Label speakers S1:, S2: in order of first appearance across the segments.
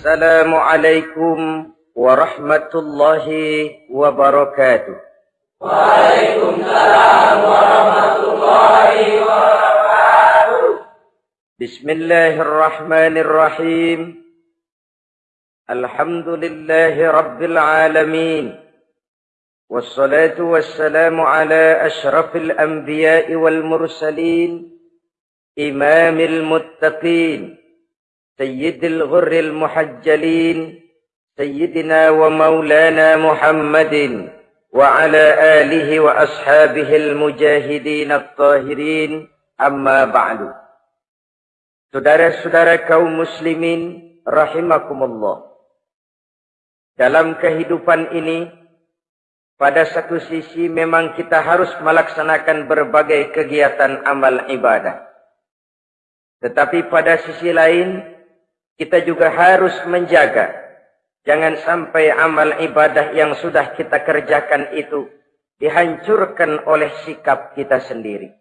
S1: السلام عليكم ورحمة الله وبركاته.
S2: وعليكم السلام ورحمة الله وبركاته.
S1: بسم الله الرحمن الرحيم. الحمد لله رب العالمين. والصلاة والسلام على أشرف الأنبياء والمرسلين إمام المتقين. سيد الغر المحجلين سيدنا ومولانا محمد وعلى آله وأصحابه المجاهدين الطاهرين أما بعد Saudara-saudara kaum muslimin rahimakumullah. Dalam kehidupan ini pada satu sisi memang kita harus melaksanakan berbagai kegiatan amal ibadah. Tetapi pada sisi lain kita juga harus menjaga jangan sampai amal ibadah yang sudah kita kerjakan itu dihancurkan oleh sikap kita sendiri.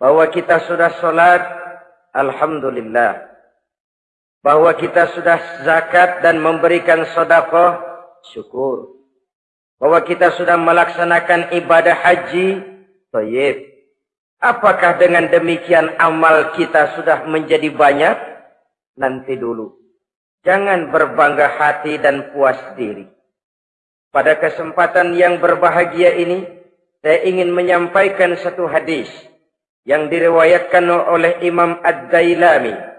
S1: Bahwa kita sudah sholat, Alhamdulillah. Bahwa kita sudah zakat dan memberikan sodakoh, syukur. Bahwa kita sudah melaksanakan ibadah haji, tayyib. Apakah dengan demikian amal kita sudah menjadi banyak? Nanti dulu. Jangan berbangga hati dan puas diri. Pada kesempatan yang berbahagia ini, saya ingin menyampaikan satu hadis yang diriwayatkan oleh Imam Ad-Dailami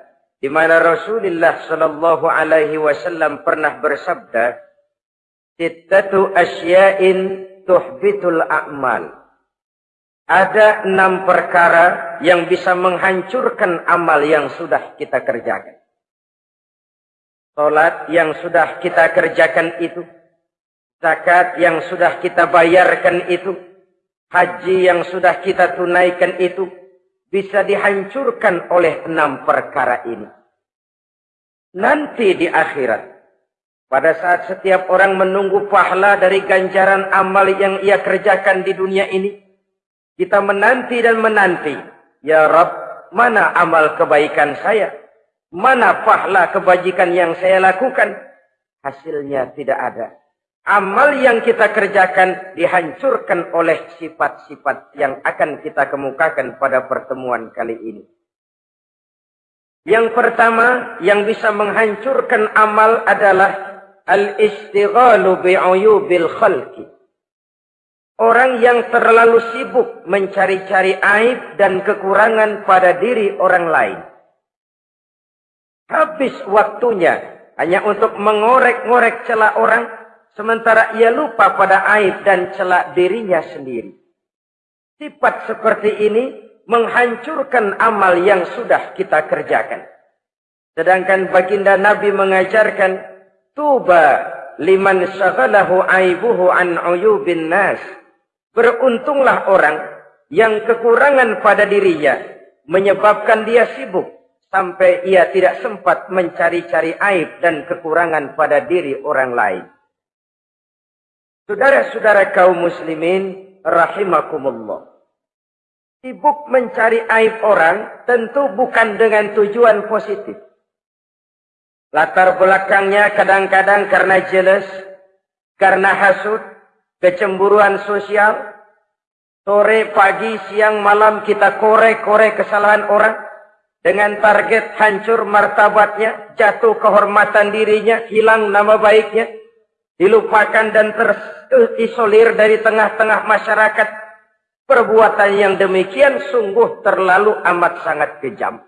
S1: di mana Rasulullah sallallahu alaihi wasallam pernah bersabda, "Sittatu asya'in tuhbitul a'mal." Ada enam perkara yang bisa menghancurkan amal yang sudah kita kerjakan. Salat yang sudah kita kerjakan itu. Zakat yang sudah kita bayarkan itu. Haji yang sudah kita tunaikan itu. Bisa dihancurkan oleh enam perkara ini. Nanti di akhirat. Pada saat setiap orang menunggu pahala dari ganjaran amal yang ia kerjakan di dunia ini. Kita menanti dan menanti. Ya Rabb, mana amal kebaikan saya? Mana pahala kebajikan yang saya lakukan? Hasilnya tidak ada. Amal yang kita kerjakan dihancurkan oleh sifat-sifat yang akan kita kemukakan pada pertemuan kali ini. Yang pertama yang bisa menghancurkan amal adalah al-istighalu bi'uyubil khalqi. Orang yang terlalu sibuk mencari-cari aib dan kekurangan pada diri orang lain. Habis waktunya hanya untuk mengorek-ngorek celah orang. Sementara ia lupa pada aib dan celah dirinya sendiri. Sifat seperti ini menghancurkan amal yang sudah kita kerjakan. Sedangkan baginda Nabi mengajarkan, Tuba liman syaghalahu aibuhu an uyubin nas. Beruntunglah orang yang kekurangan pada dirinya menyebabkan dia sibuk sampai ia tidak sempat mencari-cari aib dan kekurangan pada diri orang lain. Saudara-saudara kaum muslimin rahimakumullah. Sibuk mencari aib orang tentu bukan dengan tujuan positif. Latar belakangnya kadang-kadang karena jealous, karena hasut, kecemburuan sosial. Sore, pagi, siang, malam kita korek-korek kesalahan orang dengan target hancur martabatnya, jatuh kehormatan dirinya, hilang nama baiknya, dilupakan dan terisolir dari tengah-tengah masyarakat. Perbuatan yang demikian sungguh terlalu amat sangat kejam.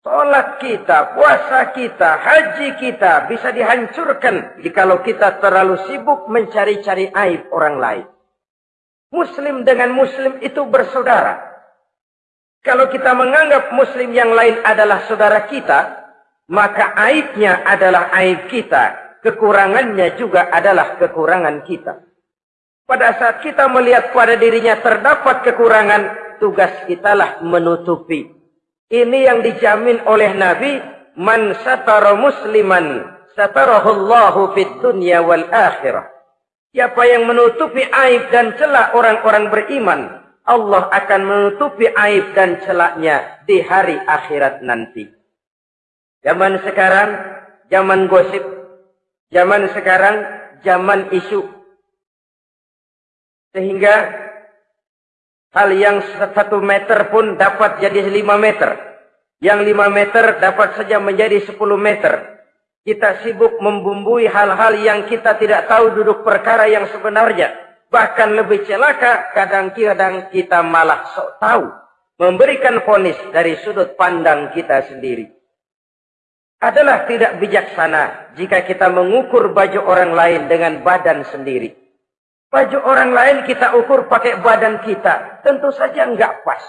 S1: Sholat kita, puasa kita, haji kita bisa dihancurkan jikalau kita terlalu sibuk mencari-cari aib orang lain. Muslim dengan muslim itu bersaudara. Kalau kita menganggap muslim yang lain adalah saudara kita, maka aibnya adalah aib kita. Kekurangannya juga adalah kekurangan kita. Pada saat kita melihat pada dirinya terdapat kekurangan, tugas kitalah menutupi. Ini yang dijamin oleh Nabi, man satara musliman satarahullahu fid dunya wal akhirah. Siapa yang menutupi aib dan celah orang-orang beriman, Allah akan menutupi aib dan celaknya di hari akhirat nanti. Zaman sekarang, zaman gosip. Zaman sekarang, zaman isu. Sehingga hal yang satu meter pun dapat jadi lima meter. Yang lima meter dapat saja menjadi sepuluh meter. Kita sibuk membumbui hal-hal yang kita tidak tahu duduk perkara yang sebenarnya. Bahkan lebih celaka, kadang-kadang kita malah sok tahu. Memberikan fonis dari sudut pandang kita sendiri. Adalah tidak bijaksana jika kita mengukur baju orang lain dengan badan sendiri. Baju orang lain kita ukur pakai badan kita. Tentu saja enggak pas.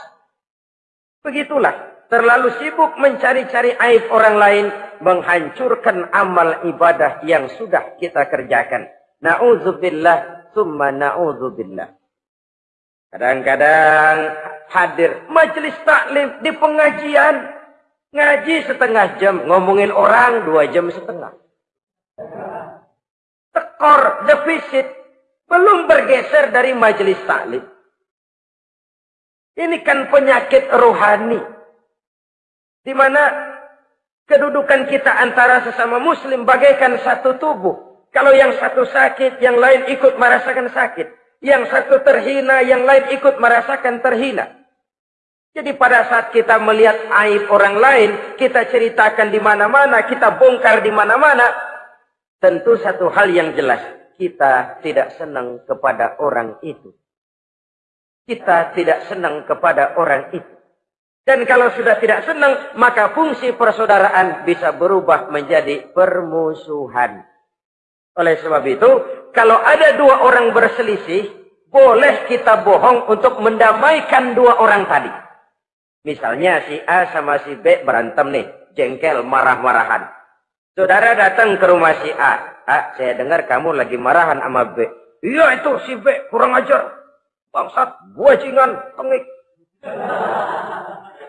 S1: Begitulah terlalu sibuk mencari-cari aib orang lain, menghancurkan amal ibadah yang sudah kita kerjakan. Na'udzubillah, summa na'udzubillah. Kadang-kadang hadir majelis taklim di pengajian. Ngaji setengah jam, ngomongin orang dua jam setengah. Tekor, defisit, belum bergeser dari majelis taklim. Ini kan penyakit rohani. Di mana kedudukan kita antara sesama muslim bagaikan satu tubuh. Kalau yang satu sakit, yang lain ikut merasakan sakit. Yang satu terhina, yang lain ikut merasakan terhina. Jadi pada saat kita melihat aib orang lain, kita ceritakan di mana-mana, kita bongkar di mana-mana, tentu satu hal yang jelas, kita tidak senang kepada orang itu. Kita tidak senang kepada orang itu. Dan kalau sudah tidak senang, maka fungsi persaudaraan bisa berubah menjadi permusuhan. Oleh sebab itu, kalau ada dua orang berselisih, boleh kita bohong untuk mendamaikan dua orang tadi. Misalnya si A sama si B berantem nih, jengkel, marah-marahan. Saudara datang ke rumah si A. A, saya dengar kamu lagi marahan sama B. Iya itu si B, kurang ajar. Bangsat, buajingan, tengik.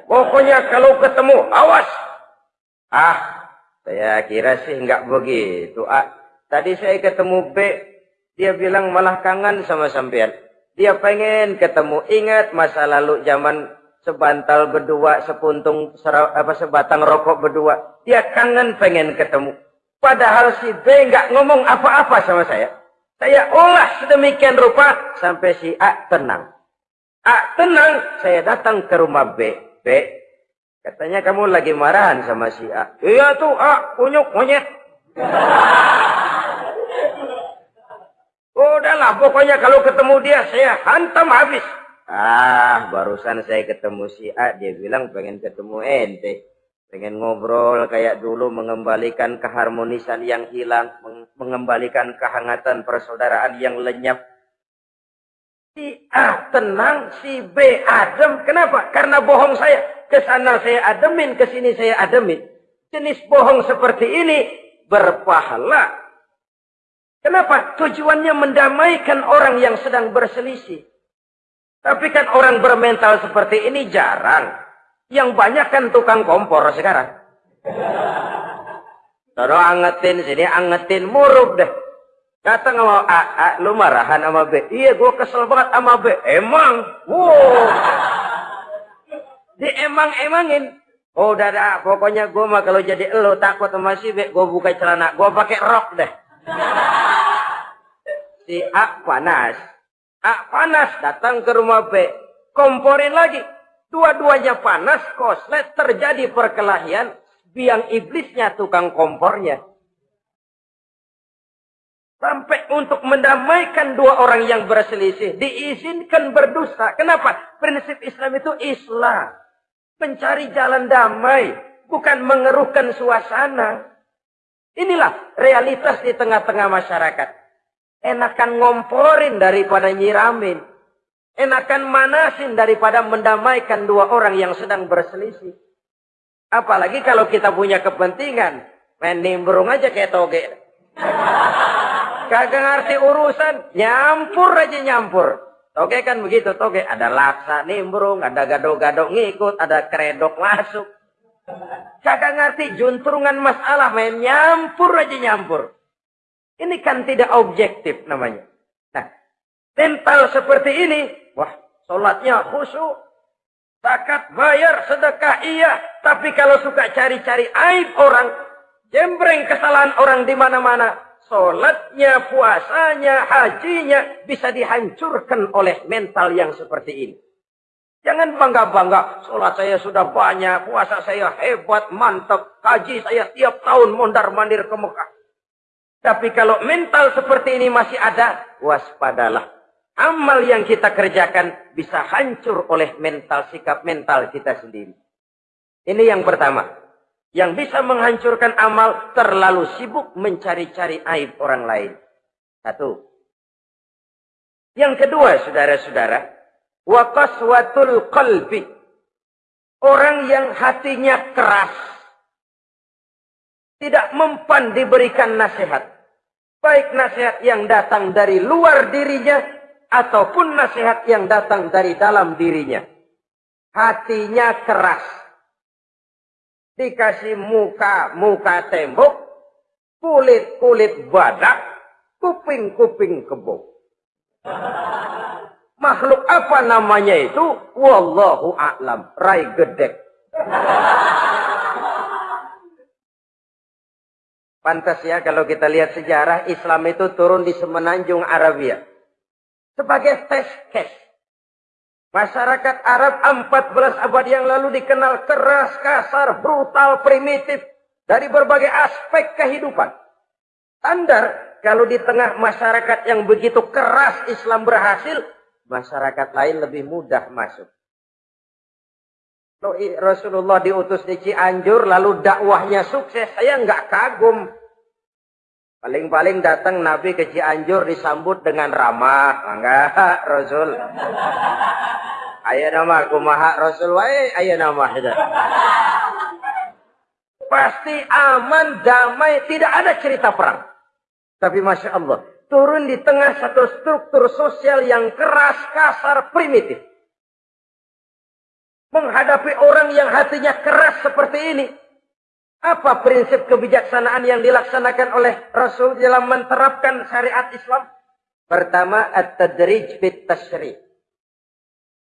S1: Pokoknya kalau ketemu, awas. Ah, saya kira sih enggak begitu. Ah, tadi saya ketemu B, dia bilang malah kangen sama sampean. Dia pengen ketemu. Ingat masa lalu zaman sebantal berdua, sepuntung apa sebatang rokok berdua. Dia kangen pengen ketemu. Padahal si B enggak ngomong apa-apa sama saya. Saya olah sedemikian rupa sampai si A tenang. A tenang, saya datang ke rumah B. B, katanya kamu lagi marahan sama si A. Iya tuh, A, kunyuk, monyet. Udahlah, pokoknya kalau ketemu dia, saya hantam habis. Ah, barusan saya ketemu si A, dia bilang pengen ketemu ente. Pengen ngobrol kayak dulu, mengembalikan keharmonisan yang hilang, mengembalikan kehangatan persaudaraan yang lenyap, Si A tenang, si B adem. Kenapa? Karena bohong saya. Ke sana saya ademin, ke sini saya ademin. Jenis bohong seperti ini berpahala. Kenapa? Tujuannya mendamaikan orang yang sedang berselisih. Tapi kan orang bermental seperti ini jarang. Yang banyak kan tukang kompor sekarang. Taruh angetin sini, angetin murub deh. Kata sama A, A, lu marahan sama B. Iya, gue kesel banget sama B. Emang? Wow. Di emang-emangin. Oh, udah dah. Pokoknya gue mah kalau jadi lo takut sama si B, gue buka celana. Gue pakai rok deh. Si A panas. A panas datang ke rumah B. Komporin lagi. Dua-duanya panas, koslet, terjadi perkelahian. Biang iblisnya tukang kompornya. Sampai untuk mendamaikan dua orang yang berselisih. Diizinkan berdusta. Kenapa? Prinsip Islam itu Islam. Mencari jalan damai. Bukan mengeruhkan suasana. Inilah realitas di tengah-tengah masyarakat. Enakan ngomporin daripada nyiramin. Enakan manasin daripada mendamaikan dua orang yang sedang berselisih. Apalagi kalau kita punya kepentingan. Main nimbrung aja kayak toge. Kagak ngerti urusan, nyampur aja nyampur. Toge kan begitu, toge ada laksa nimbrung, ada gado-gado ngikut, ada kredok masuk. Kagak ngerti juntrungan masalah, main nyampur aja nyampur. Ini kan tidak objektif namanya. Nah, mental seperti ini, wah, sholatnya khusyuk. Zakat bayar, sedekah iya. Tapi kalau suka cari-cari aib orang, jembreng kesalahan orang di mana-mana, sholatnya, puasanya, hajinya bisa dihancurkan oleh mental yang seperti ini. Jangan bangga-bangga, sholat saya sudah banyak, puasa saya hebat, mantap, haji saya tiap tahun mondar-mandir ke Mekah. Tapi kalau mental seperti ini masih ada, waspadalah. Amal yang kita kerjakan bisa hancur oleh mental sikap mental kita sendiri. Ini yang pertama. Yang bisa menghancurkan amal terlalu sibuk mencari-cari aib orang lain. Satu. Yang kedua, saudara-saudara, waqaswatul qalbi. Orang yang hatinya keras. Tidak mempan diberikan nasihat. Baik nasihat yang datang dari luar dirinya ataupun nasihat yang datang dari dalam dirinya. Hatinya keras. Dikasih muka, muka tembok, kulit-kulit badak, kuping-kuping kebo. Makhluk apa namanya itu? Wallahu a'lam. Rai gedek. Pantas ya kalau kita lihat sejarah Islam itu turun di semenanjung Arabia sebagai tes case. Masyarakat Arab 14 abad yang lalu dikenal keras, kasar, brutal, primitif dari berbagai aspek kehidupan. Standar kalau di tengah masyarakat yang begitu keras Islam berhasil, masyarakat lain lebih mudah masuk. Rasulullah diutus di Cianjur lalu dakwahnya sukses, saya nggak kagum. Paling-paling datang Nabi ke Cianjur disambut dengan ramah. Enggak, Rasul. Ayo nama kumaha Rasul wae, ayo nama itu. Pasti aman, damai, tidak ada cerita perang. Tapi Masya Allah, turun di tengah satu struktur sosial yang keras, kasar, primitif. Menghadapi orang yang hatinya keras seperti ini, apa prinsip kebijaksanaan yang dilaksanakan oleh Rasul dalam menerapkan syariat Islam? Pertama, at-tadrij bit tashri.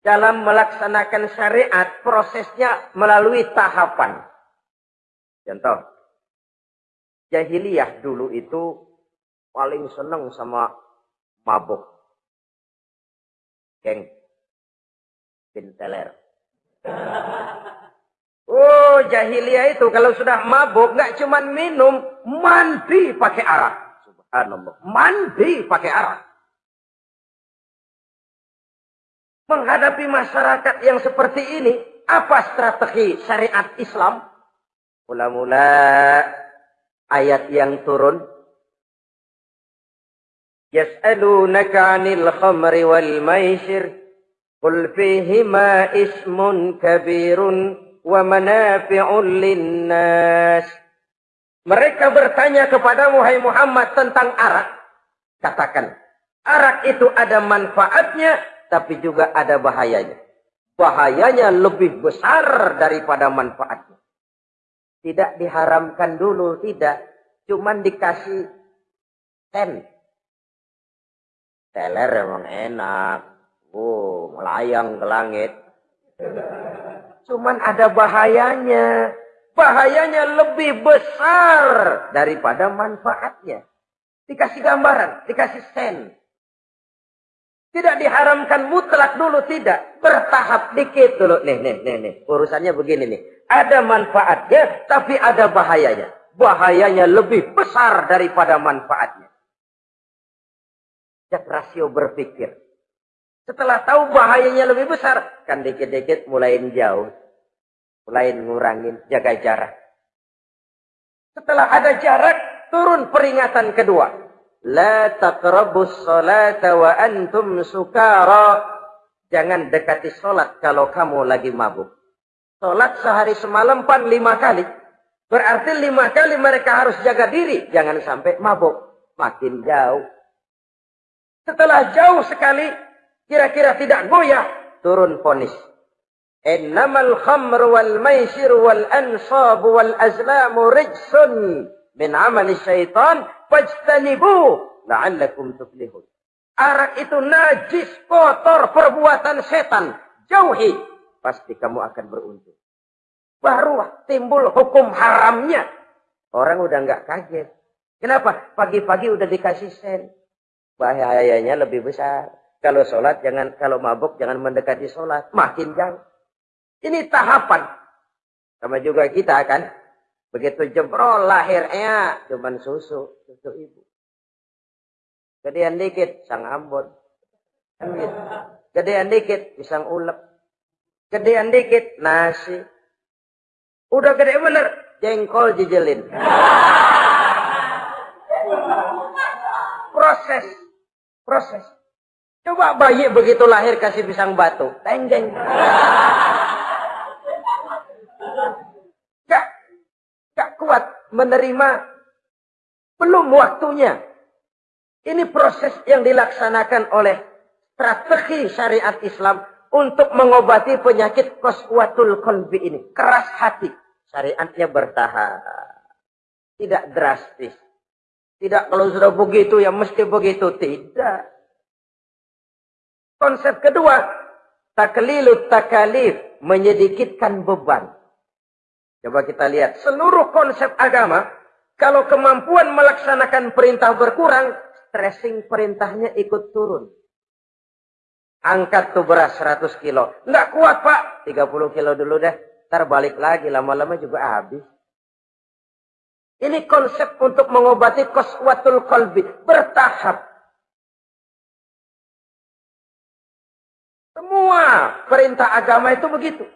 S1: Dalam melaksanakan syariat, prosesnya melalui tahapan. Contoh, jahiliyah dulu itu paling senang sama mabuk. Geng. Binteler. Oh, jahiliyah itu kalau sudah mabuk nggak cuma minum, mandi pakai arak. Subhanallah. Mandi pakai arak. Menghadapi masyarakat yang seperti ini, apa strategi syariat Islam? Mula-mula ayat yang turun. Yas'alunaka 'anil khamri wal maisir. Qul fihima ismun kabirun wa manafi'un linnas. Mereka bertanya kepada Muhammad Muhammad tentang arak. Katakan, arak itu ada manfaatnya, tapi juga ada bahayanya. Bahayanya lebih besar daripada manfaatnya. Tidak diharamkan dulu, tidak. Cuman dikasih ten. Teler emang enak. Oh, melayang ke langit. Cuman ada bahayanya. Bahayanya lebih besar daripada manfaatnya. Dikasih gambaran, dikasih sen. Tidak diharamkan mutlak dulu, tidak. Bertahap dikit dulu. Nih, nih, nih, nih. Urusannya begini nih. Ada manfaatnya, tapi ada bahayanya. Bahayanya lebih besar daripada manfaatnya. Cek rasio berpikir. Setelah tahu bahayanya lebih besar, kan dikit-dikit mulai jauh. Mulai ngurangin, jaga jarak. Setelah ada jarak, turun peringatan kedua. La taqrabus salata wa antum sukara. Jangan dekati solat kalau kamu lagi mabuk. Solat sehari semalam pan lima kali. Berarti lima kali mereka harus jaga diri. Jangan sampai mabuk. Makin jauh. Setelah jauh sekali, kira-kira tidak goyah, turun ponis. Innamal khamr wal maisir wal ansab wal azlamu rijsun min amali syaitan fajtanibu la'allakum tuflihun. Arak itu najis, kotor, perbuatan setan. Jauhi. pasti kamu akan beruntung. Baru timbul hukum haramnya. Orang udah nggak kaget. Kenapa? Pagi-pagi udah dikasih sen. Bahayanya lebih besar. Kalau sholat jangan, kalau mabuk jangan mendekati sholat. Makin jauh. Ini tahapan. Sama juga kita kan. Begitu jebrol lahirnya cuman susu, susu ibu. Gedean dikit sang ambon. Gedean dikit pisang ulek. Gedean dikit nasi. Udah gede bener jengkol jijelin. Proses. Proses. Coba bayi begitu lahir kasih pisang batu. Tenggeng. Gak, gak kuat menerima. Belum waktunya. Ini proses yang dilaksanakan oleh strategi syariat Islam untuk mengobati penyakit koswatul kolbi ini. Keras hati. Syariatnya bertahap. Tidak drastis. Tidak kalau sudah begitu ya mesti begitu. Tidak. Konsep kedua, taklilut takalif, menyedikitkan beban. Coba kita lihat, seluruh konsep agama, kalau kemampuan melaksanakan perintah berkurang, stressing perintahnya ikut turun. Angkat tuh beras 100 kilo. Nggak kuat pak, 30 kilo dulu deh. Ntar balik lagi, lama-lama juga habis. Ini konsep untuk mengobati koswatul kolbi. Bertahap. Semua perintah agama itu begitu.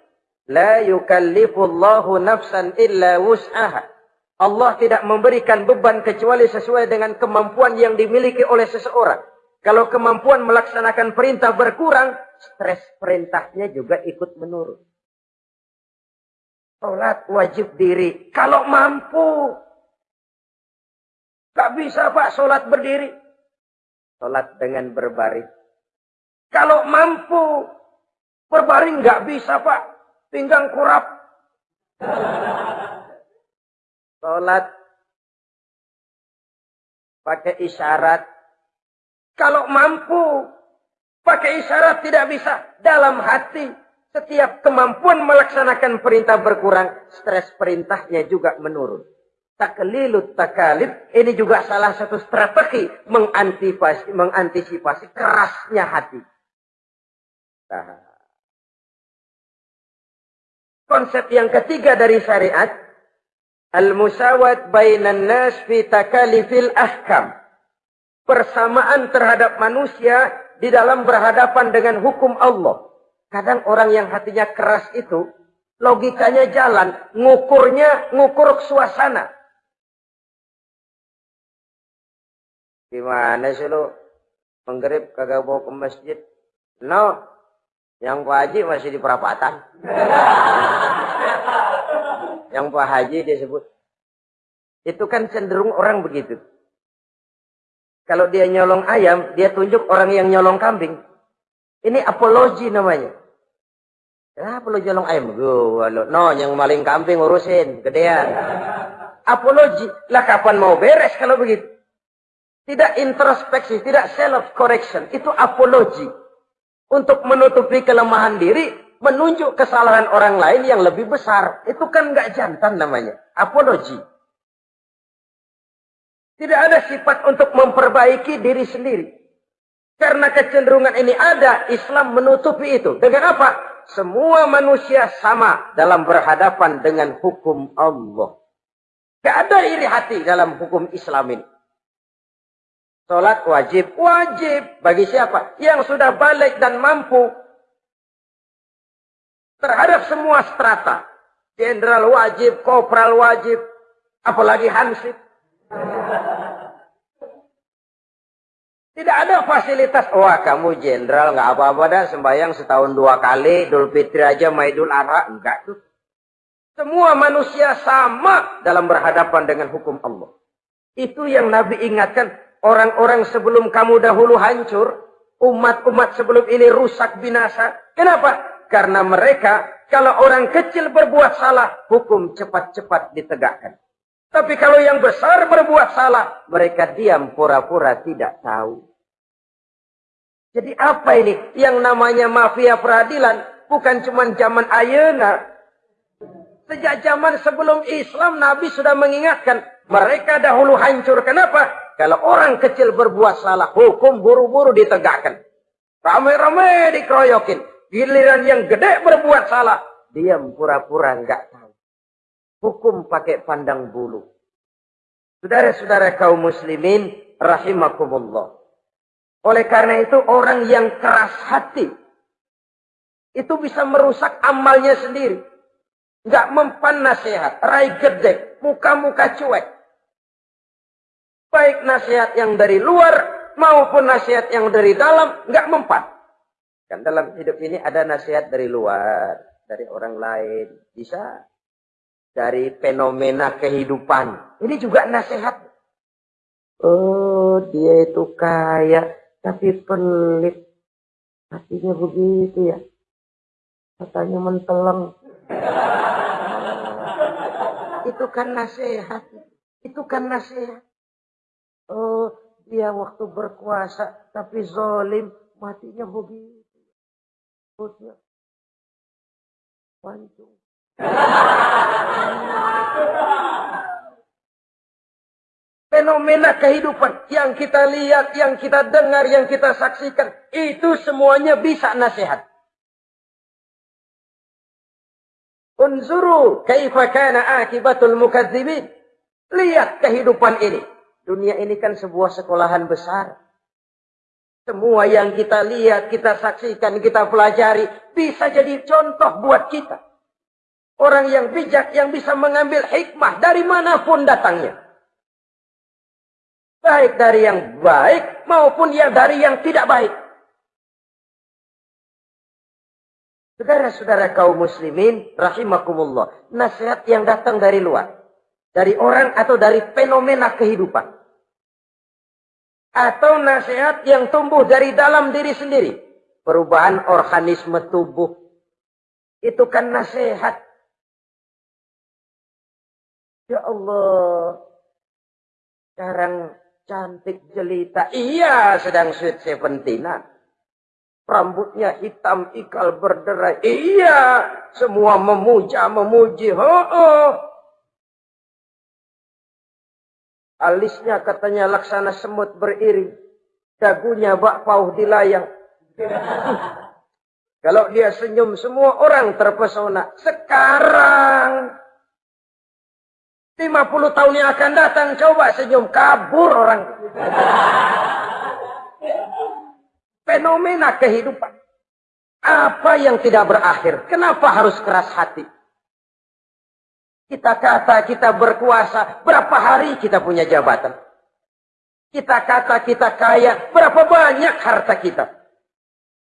S1: La yukallifullahu nafsan illa wus'aha. Allah tidak memberikan beban kecuali sesuai dengan kemampuan yang dimiliki oleh seseorang. Kalau kemampuan melaksanakan perintah berkurang, stres perintahnya juga ikut menurun. Sholat wajib diri. Kalau mampu. Gak bisa pak sholat berdiri. Sholat dengan berbaring. Kalau mampu berbaring nggak bisa pak, pinggang kurap. Sholat pakai isyarat. Kalau mampu pakai isyarat tidak bisa dalam hati. Setiap kemampuan melaksanakan perintah berkurang, stres perintahnya juga menurun. Taklilut takalib ini juga salah satu strategi mengantisipasi, mengantisipasi kerasnya hati. Konsep yang ketiga dari syariat, al-musawat bainan nas fi takalifil ahkam. Persamaan terhadap manusia di dalam berhadapan dengan hukum Allah. Kadang orang yang hatinya keras itu, logikanya jalan, ngukurnya ngukur suasana. Gimana sih lo? Menggerib kagak bawa ke masjid? No, yang Pak Haji masih di perapatan. Yang Pak Haji disebut. Itu kan cenderung orang begitu. Kalau dia nyolong ayam, dia tunjuk orang yang nyolong kambing. Ini apologi namanya. Kenapa lo nyolong ayam? no, yang maling kambing urusin, gedean. Apologi. Lah kapan mau beres kalau begitu? Tidak introspeksi, tidak self correction. Itu apologi untuk menutupi kelemahan diri, menunjuk kesalahan orang lain yang lebih besar. Itu kan nggak jantan namanya. Apologi. Tidak ada sifat untuk memperbaiki diri sendiri. Karena kecenderungan ini ada, Islam menutupi itu. Dengan apa? Semua manusia sama dalam berhadapan dengan hukum Allah. Tidak ada iri hati dalam hukum Islam ini. Sholat wajib. Wajib. Bagi siapa? Yang sudah balik dan mampu. Terhadap semua strata. Jenderal wajib, kopral wajib. Apalagi hansip. Tidak ada fasilitas. Wah kamu jenderal nggak apa-apa dah sembahyang setahun dua kali. Idul Fitri aja Maidul Adha. Enggak tuh. Semua manusia sama dalam berhadapan dengan hukum Allah. Itu yang Nabi ingatkan orang-orang sebelum kamu dahulu hancur, umat-umat sebelum ini rusak binasa. Kenapa? Karena mereka kalau orang kecil berbuat salah, hukum cepat-cepat ditegakkan. Tapi kalau yang besar berbuat salah, mereka diam pura-pura tidak tahu. Jadi apa ini? Yang namanya mafia peradilan bukan cuma zaman ayana. Sejak zaman sebelum Islam, Nabi sudah mengingatkan. Mereka dahulu hancur. Kenapa? Kalau orang kecil berbuat salah, hukum buru-buru ditegakkan. Ramai-ramai dikeroyokin. Giliran yang gede berbuat salah, diam pura-pura enggak tahu. Hukum pakai pandang bulu. Saudara-saudara kaum muslimin, rahimakumullah. Oleh karena itu orang yang keras hati, itu bisa merusak amalnya sendiri. Enggak mempan nasihat, rai gede, muka-muka cuek. Baik nasihat yang dari luar maupun nasihat yang dari dalam, enggak mempan. Kan dalam hidup ini ada nasihat dari luar, dari orang lain. Bisa dari fenomena kehidupan. Ini juga nasihat. Oh, dia itu kaya, tapi pelit. Hatinya begitu ya. Katanya menteleng. Itu kan nasihat. Itu kan nasihat. Oh, dia waktu berkuasa, tapi zolim, matinya begitu perutnya pancung. Fenomena kehidupan yang kita lihat, yang kita dengar, yang kita saksikan, itu semuanya bisa nasihat. Unzuru kaifa kana akibatul mukadzibin. Lihat kehidupan ini. Dunia ini kan sebuah sekolahan besar. Semua yang kita lihat, kita saksikan, kita pelajari, bisa jadi contoh buat kita. Orang yang bijak, yang bisa mengambil hikmah dari mana pun datangnya. Baik dari yang baik, maupun yang dari yang tidak baik. Saudara-saudara kaum muslimin, rahimakumullah. Nasihat yang datang dari luar. Dari orang atau dari fenomena kehidupan atau nasihat yang tumbuh dari dalam diri sendiri. Perubahan organisme tubuh. Itu kan nasihat. Ya Allah. Sekarang cantik jelita. Iya sedang sweet seventeenan. Rambutnya hitam ikal berderai. Iya. Semua memuja, memuji. Oh, oh. Alisnya katanya laksana semut beriring. Dagunya bak pauh dilayang. Kalau dia senyum semua orang terpesona. Sekarang 50 tahun yang akan datang coba senyum kabur orang. Fenomena kehidupan. Apa yang tidak berakhir? Kenapa harus keras hati? Kita kata kita berkuasa, berapa hari kita punya jabatan? Kita kata kita kaya, berapa banyak harta kita?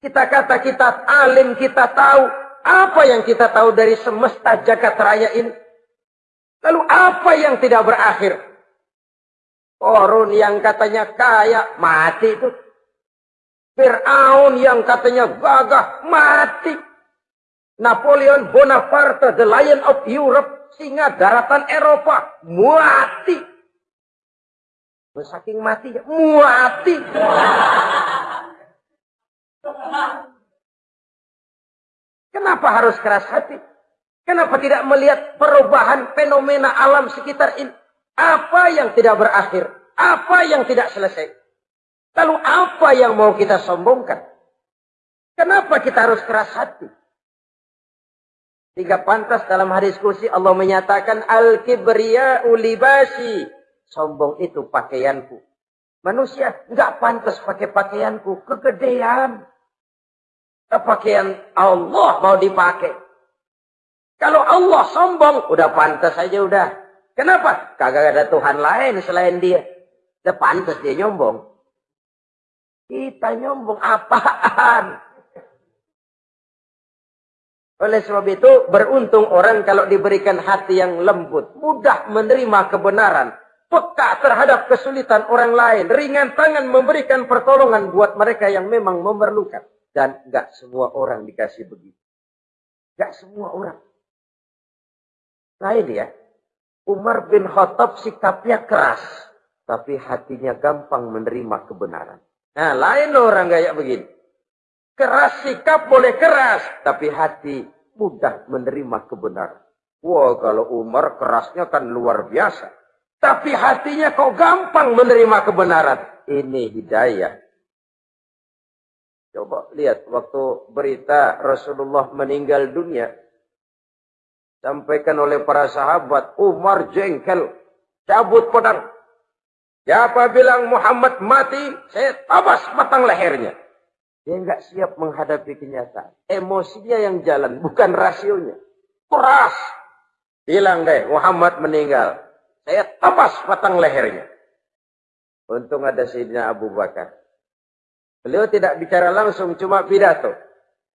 S1: Kita kata kita alim, kita tahu apa yang kita tahu dari semesta jagat raya ini. Lalu apa yang tidak berakhir? Korun yang katanya kaya, mati itu. Fir'aun yang katanya gagah, mati. Napoleon Bonaparte, the lion of Europe, singa daratan Eropa mati. Saking mati, mati. Kenapa harus keras hati? Kenapa tidak melihat perubahan fenomena alam sekitar ini? Apa yang tidak berakhir? Apa yang tidak selesai? Lalu apa yang mau kita sombongkan? Kenapa kita harus keras hati? Sehingga pantas dalam hadis kursi Allah menyatakan al-kibriya ulibasi. Sombong itu pakaianku. Manusia nggak pantas pakai pakaianku. Kegedean. Pakaian Allah mau dipakai. Kalau Allah sombong, udah pantas aja udah. Kenapa? Kagak ada Tuhan lain selain dia. Udah pantas dia nyombong. Kita nyombong apaan? Oleh sebab itu, beruntung orang kalau diberikan hati yang lembut, mudah menerima kebenaran, peka terhadap kesulitan orang lain, ringan tangan memberikan pertolongan buat mereka yang memang memerlukan. Dan gak semua orang dikasih begitu. Gak semua orang. Lain ya. Umar bin Khattab sikapnya keras. Tapi hatinya gampang menerima kebenaran. Nah lain orang kayak begini. Keras sikap boleh keras, tapi hati mudah menerima kebenaran. Wah, kalau Umar kerasnya kan luar biasa. Tapi hatinya kok gampang menerima kebenaran. Ini hidayah. Coba lihat waktu berita Rasulullah meninggal dunia. Sampaikan oleh para sahabat, Umar jengkel, cabut pedang. Siapa bilang Muhammad mati, saya tabas batang lehernya. Dia nggak siap menghadapi kenyataan. Emosinya yang jalan, bukan rasionya. Keras. Bilang deh, Muhammad meninggal. Saya tabas batang lehernya. Untung ada Sayyidina Abu Bakar. Beliau tidak bicara langsung, cuma pidato.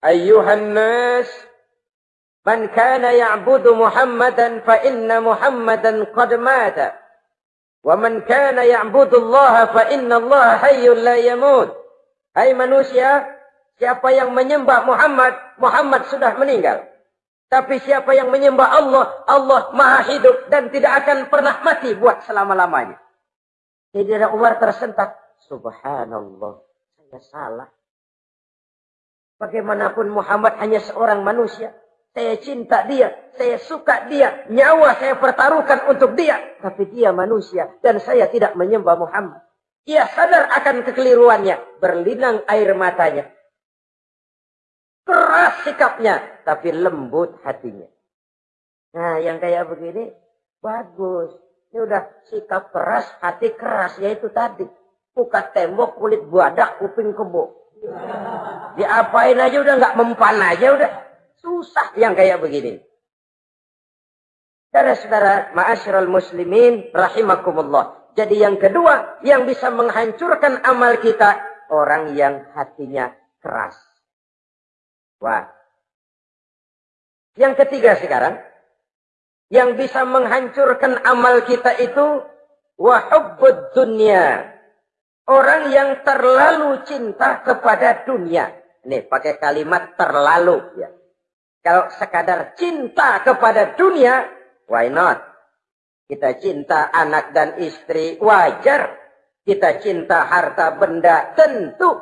S1: Ayuhan man kana ya'budu Muhammadan fa inna Muhammadan qad mata. Wa man kana ya'budu Allah fa inna Allah hayyun la yamut. Hai manusia, siapa yang menyembah Muhammad, Muhammad sudah meninggal. Tapi siapa yang menyembah Allah, Allah maha hidup dan tidak akan pernah mati buat selama-lamanya. Sayyidina Umar tersentak. Subhanallah, saya salah. Bagaimanapun Muhammad hanya seorang manusia. Saya cinta dia, saya suka dia, nyawa saya pertaruhkan untuk dia. Tapi dia manusia dan saya tidak menyembah Muhammad. Ia sadar akan kekeliruannya. Berlinang air matanya. Keras sikapnya. Tapi lembut hatinya. Nah yang kayak begini. Bagus. Ini udah sikap keras, hati keras. Yaitu tadi. Buka tembok, kulit buadak, kuping kebo. Diapain aja udah nggak mempan aja udah. Susah yang kayak begini. Saudara-saudara, ma'asyiral muslimin rahimakumullah. Jadi yang kedua, yang bisa menghancurkan amal kita, orang yang hatinya keras. Wah. Yang ketiga sekarang, yang bisa menghancurkan amal kita itu, wahubbud dunia. Orang yang terlalu cinta kepada dunia. Nih, pakai kalimat terlalu. ya. Kalau sekadar cinta kepada dunia, why not? Kita cinta anak dan istri, wajar. Kita cinta harta benda, tentu.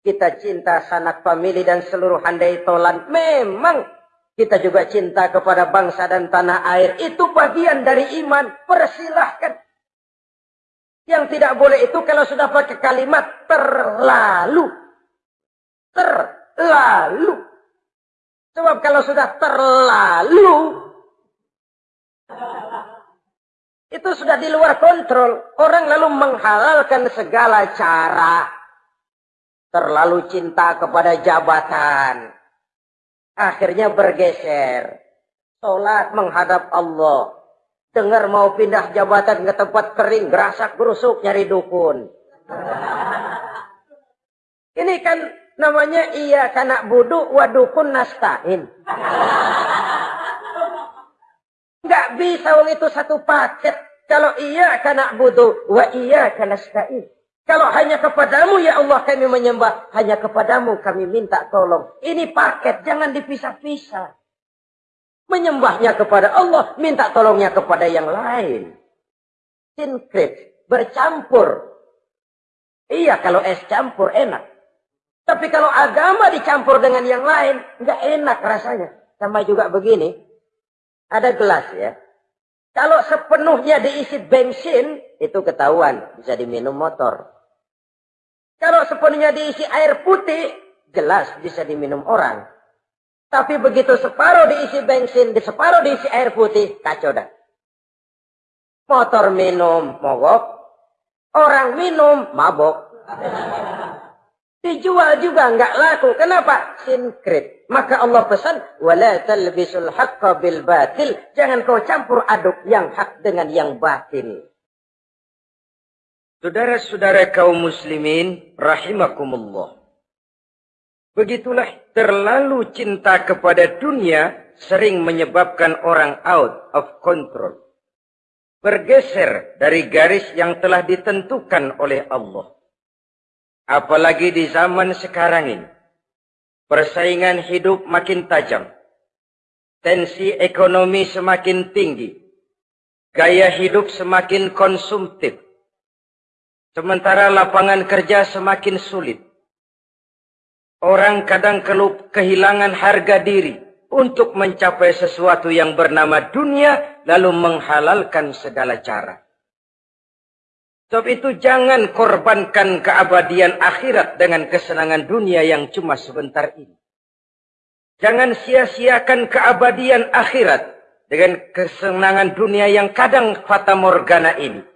S1: Kita cinta sanak famili dan seluruh handai tolan, memang. Kita juga cinta kepada bangsa dan tanah air. Itu bagian dari iman. Persilahkan. Yang tidak boleh itu kalau sudah pakai kalimat terlalu. Terlalu. Sebab kalau sudah terlalu, Itu sudah di luar kontrol. Orang lalu menghalalkan segala cara. Terlalu cinta kepada jabatan. Akhirnya bergeser. Sholat menghadap Allah. Dengar mau pindah jabatan ke tempat kering. Gerasak gerusuk nyari dukun. Ini kan namanya iya kanak buduk wadukun nastain. Enggak bisa wong itu satu paket. Kalau iya karena butuh, wa iya karena stain. Kalau hanya kepadamu ya Allah kami menyembah, hanya kepadamu kami minta tolong. Ini paket, jangan dipisah-pisah. Menyembahnya kepada Allah, minta tolongnya kepada yang lain. Sinkrit, bercampur. Iya kalau es campur enak. Tapi kalau agama dicampur dengan yang lain, nggak enak rasanya. Sama juga begini, ada gelas ya. Kalau sepenuhnya diisi bensin, itu ketahuan. Bisa diminum motor. Kalau sepenuhnya diisi air putih, jelas bisa diminum orang. Tapi begitu separuh diisi bensin, di separuh diisi air putih, kacau dah. Motor minum, mogok. Orang minum, mabok. Dijual juga nggak laku. Kenapa? Sinkrit. Maka Allah pesan, wala talbisul haqqa bil batil. Jangan kau campur aduk yang hak dengan yang batil. Saudara-saudara kaum muslimin, rahimakumullah. Begitulah terlalu cinta kepada dunia sering menyebabkan orang out of control. Bergeser dari garis yang telah ditentukan oleh Allah. Apalagi di zaman sekarang ini. Persaingan hidup makin tajam. Tensi ekonomi semakin tinggi. Gaya hidup semakin konsumtif. Sementara lapangan kerja semakin sulit. Orang kadang kelup kehilangan harga diri untuk mencapai sesuatu yang bernama dunia lalu menghalalkan segala cara. Sebab itu jangan korbankan keabadian akhirat dengan kesenangan dunia yang cuma sebentar ini. Jangan sia-siakan keabadian akhirat dengan kesenangan dunia yang kadang fata morgana ini.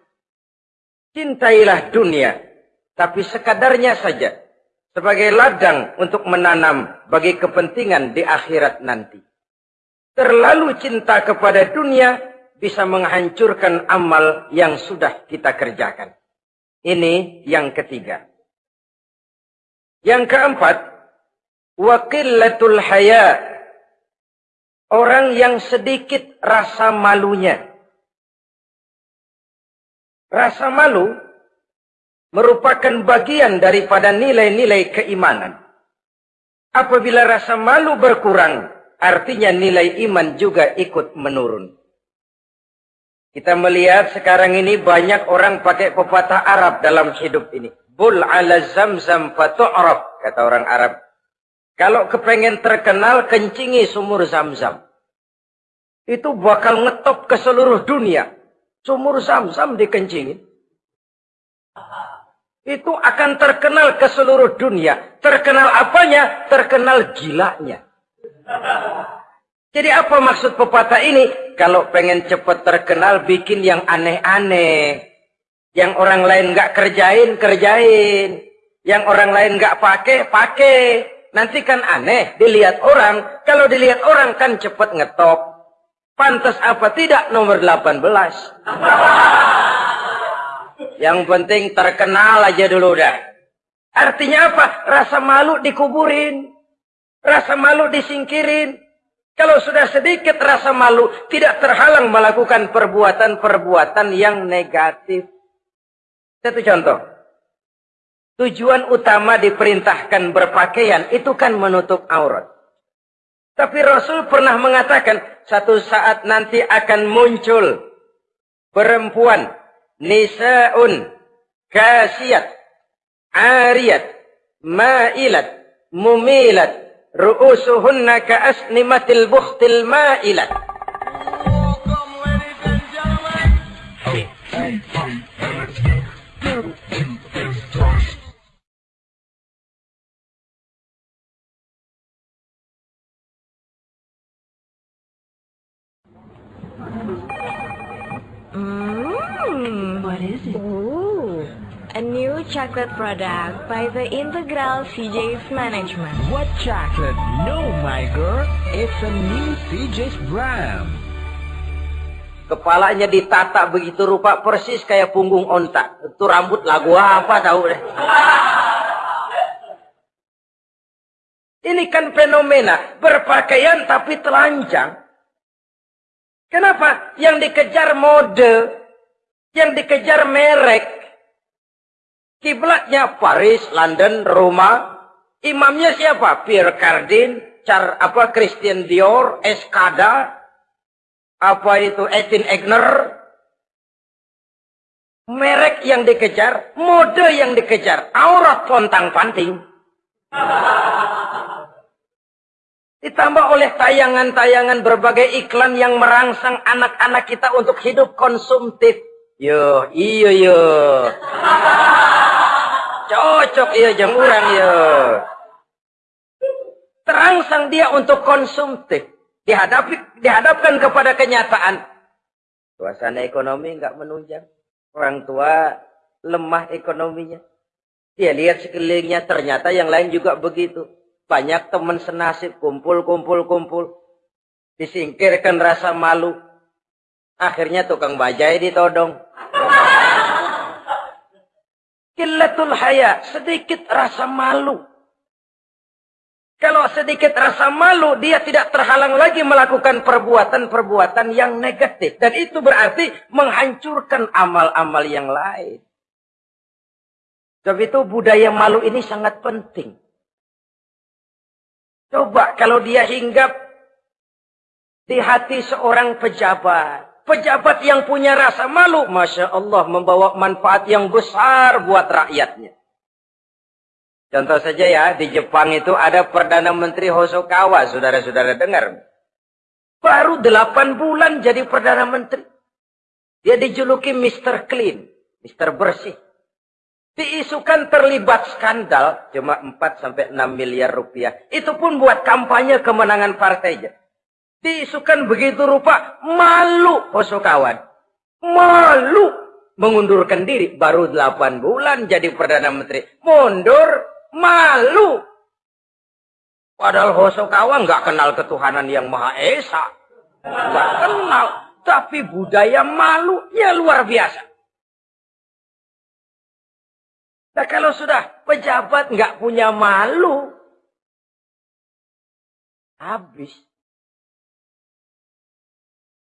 S1: Cintailah dunia, tapi sekadarnya saja sebagai ladang untuk menanam bagi kepentingan di akhirat nanti. Terlalu cinta kepada dunia bisa menghancurkan amal yang sudah kita kerjakan. Ini yang ketiga. Yang keempat, wakilatul haya. Orang yang sedikit rasa malunya. Rasa malu merupakan bagian daripada nilai-nilai keimanan. Apabila rasa malu berkurang, artinya nilai iman juga ikut menurun. Kita melihat sekarang ini banyak orang pakai pepatah Arab dalam hidup ini. Bul ala zamzam fatu'rab, kata orang Arab. Kalau kepengen terkenal, kencingi sumur zamzam. Itu bakal ngetop ke seluruh dunia. Sumur zamzam dikencingin itu akan terkenal ke seluruh dunia. Terkenal apanya? Terkenal gilanya. Jadi apa maksud pepatah ini? Kalau pengen cepat terkenal, bikin yang aneh-aneh. Yang orang lain nggak kerjain, kerjain. Yang orang lain nggak pakai, pakai. Nanti kan aneh, dilihat orang. Kalau dilihat orang kan cepat ngetop. Pantas apa tidak nomor 18. Yang penting terkenal aja dulu dah. Artinya apa? Rasa malu dikuburin. Rasa malu disingkirin. Kalau sudah sedikit rasa malu, tidak terhalang melakukan perbuatan-perbuatan yang negatif. Satu contoh. Tujuan utama diperintahkan berpakaian itu kan menutup aurat. Tapi Rasul pernah mengatakan, satu saat nanti akan muncul perempuan nisa'un kasiyat ariyat ma'ilat mumilat رؤوسهن كأسنمة البخت المائلة mmm. What is it?
S3: A new chocolate product by the Integral CJ's Management.
S4: What chocolate? No, my girl. It's a new CJ's brand.
S1: Kepalanya ditata begitu rupa persis kayak punggung onta. Itu rambut lagu apa tahu deh. Ini kan fenomena berpakaian tapi telanjang. Kenapa? Yang dikejar mode, yang dikejar merek, Kiblatnya Paris, London, Roma. Imamnya siapa? Pierre Cardin, Char apa Christian Dior, Escada, apa itu Etin Egner. Merek yang dikejar, mode yang dikejar, aurat pontang panting. Ditambah oleh tayangan-tayangan berbagai iklan yang merangsang anak-anak kita untuk hidup konsumtif. Yo, iyo yo. Cocok iya jam orang ya. Terangsang dia untuk konsumtif. Dihadapi, dihadapkan kepada kenyataan. Suasana ekonomi nggak menunjang. Orang tua lemah ekonominya. Dia lihat sekelilingnya ternyata yang lain juga begitu. Banyak teman senasib kumpul, kumpul, kumpul. Disingkirkan rasa malu. Akhirnya tukang bajai ditodong. Killatul haya, sedikit rasa malu. Kalau sedikit rasa malu, dia tidak terhalang lagi melakukan perbuatan-perbuatan yang negatif. Dan itu berarti menghancurkan amal-amal yang lain. Sebab itu budaya malu ini sangat penting. Coba kalau dia hinggap di hati seorang pejabat. Pejabat yang punya rasa malu, Masya Allah, membawa manfaat yang besar buat rakyatnya. Contoh saja ya, di Jepang itu ada Perdana Menteri Hosokawa, saudara-saudara dengar. Baru delapan bulan jadi Perdana Menteri. Dia dijuluki Mr. Clean, Mr. Bersih. Diisukan terlibat skandal, cuma 4 sampai 6 miliar rupiah. Itu pun buat kampanye kemenangan partainya. Diisukan begitu rupa, malu Hosokawan. Malu mengundurkan diri. Baru 8 bulan jadi Perdana Menteri. Mundur Malu. Padahal Hosokawa nggak kenal ketuhanan yang Maha Esa. Nggak kenal. Tapi budaya malu ya luar biasa. Nah kalau sudah pejabat nggak punya malu, habis.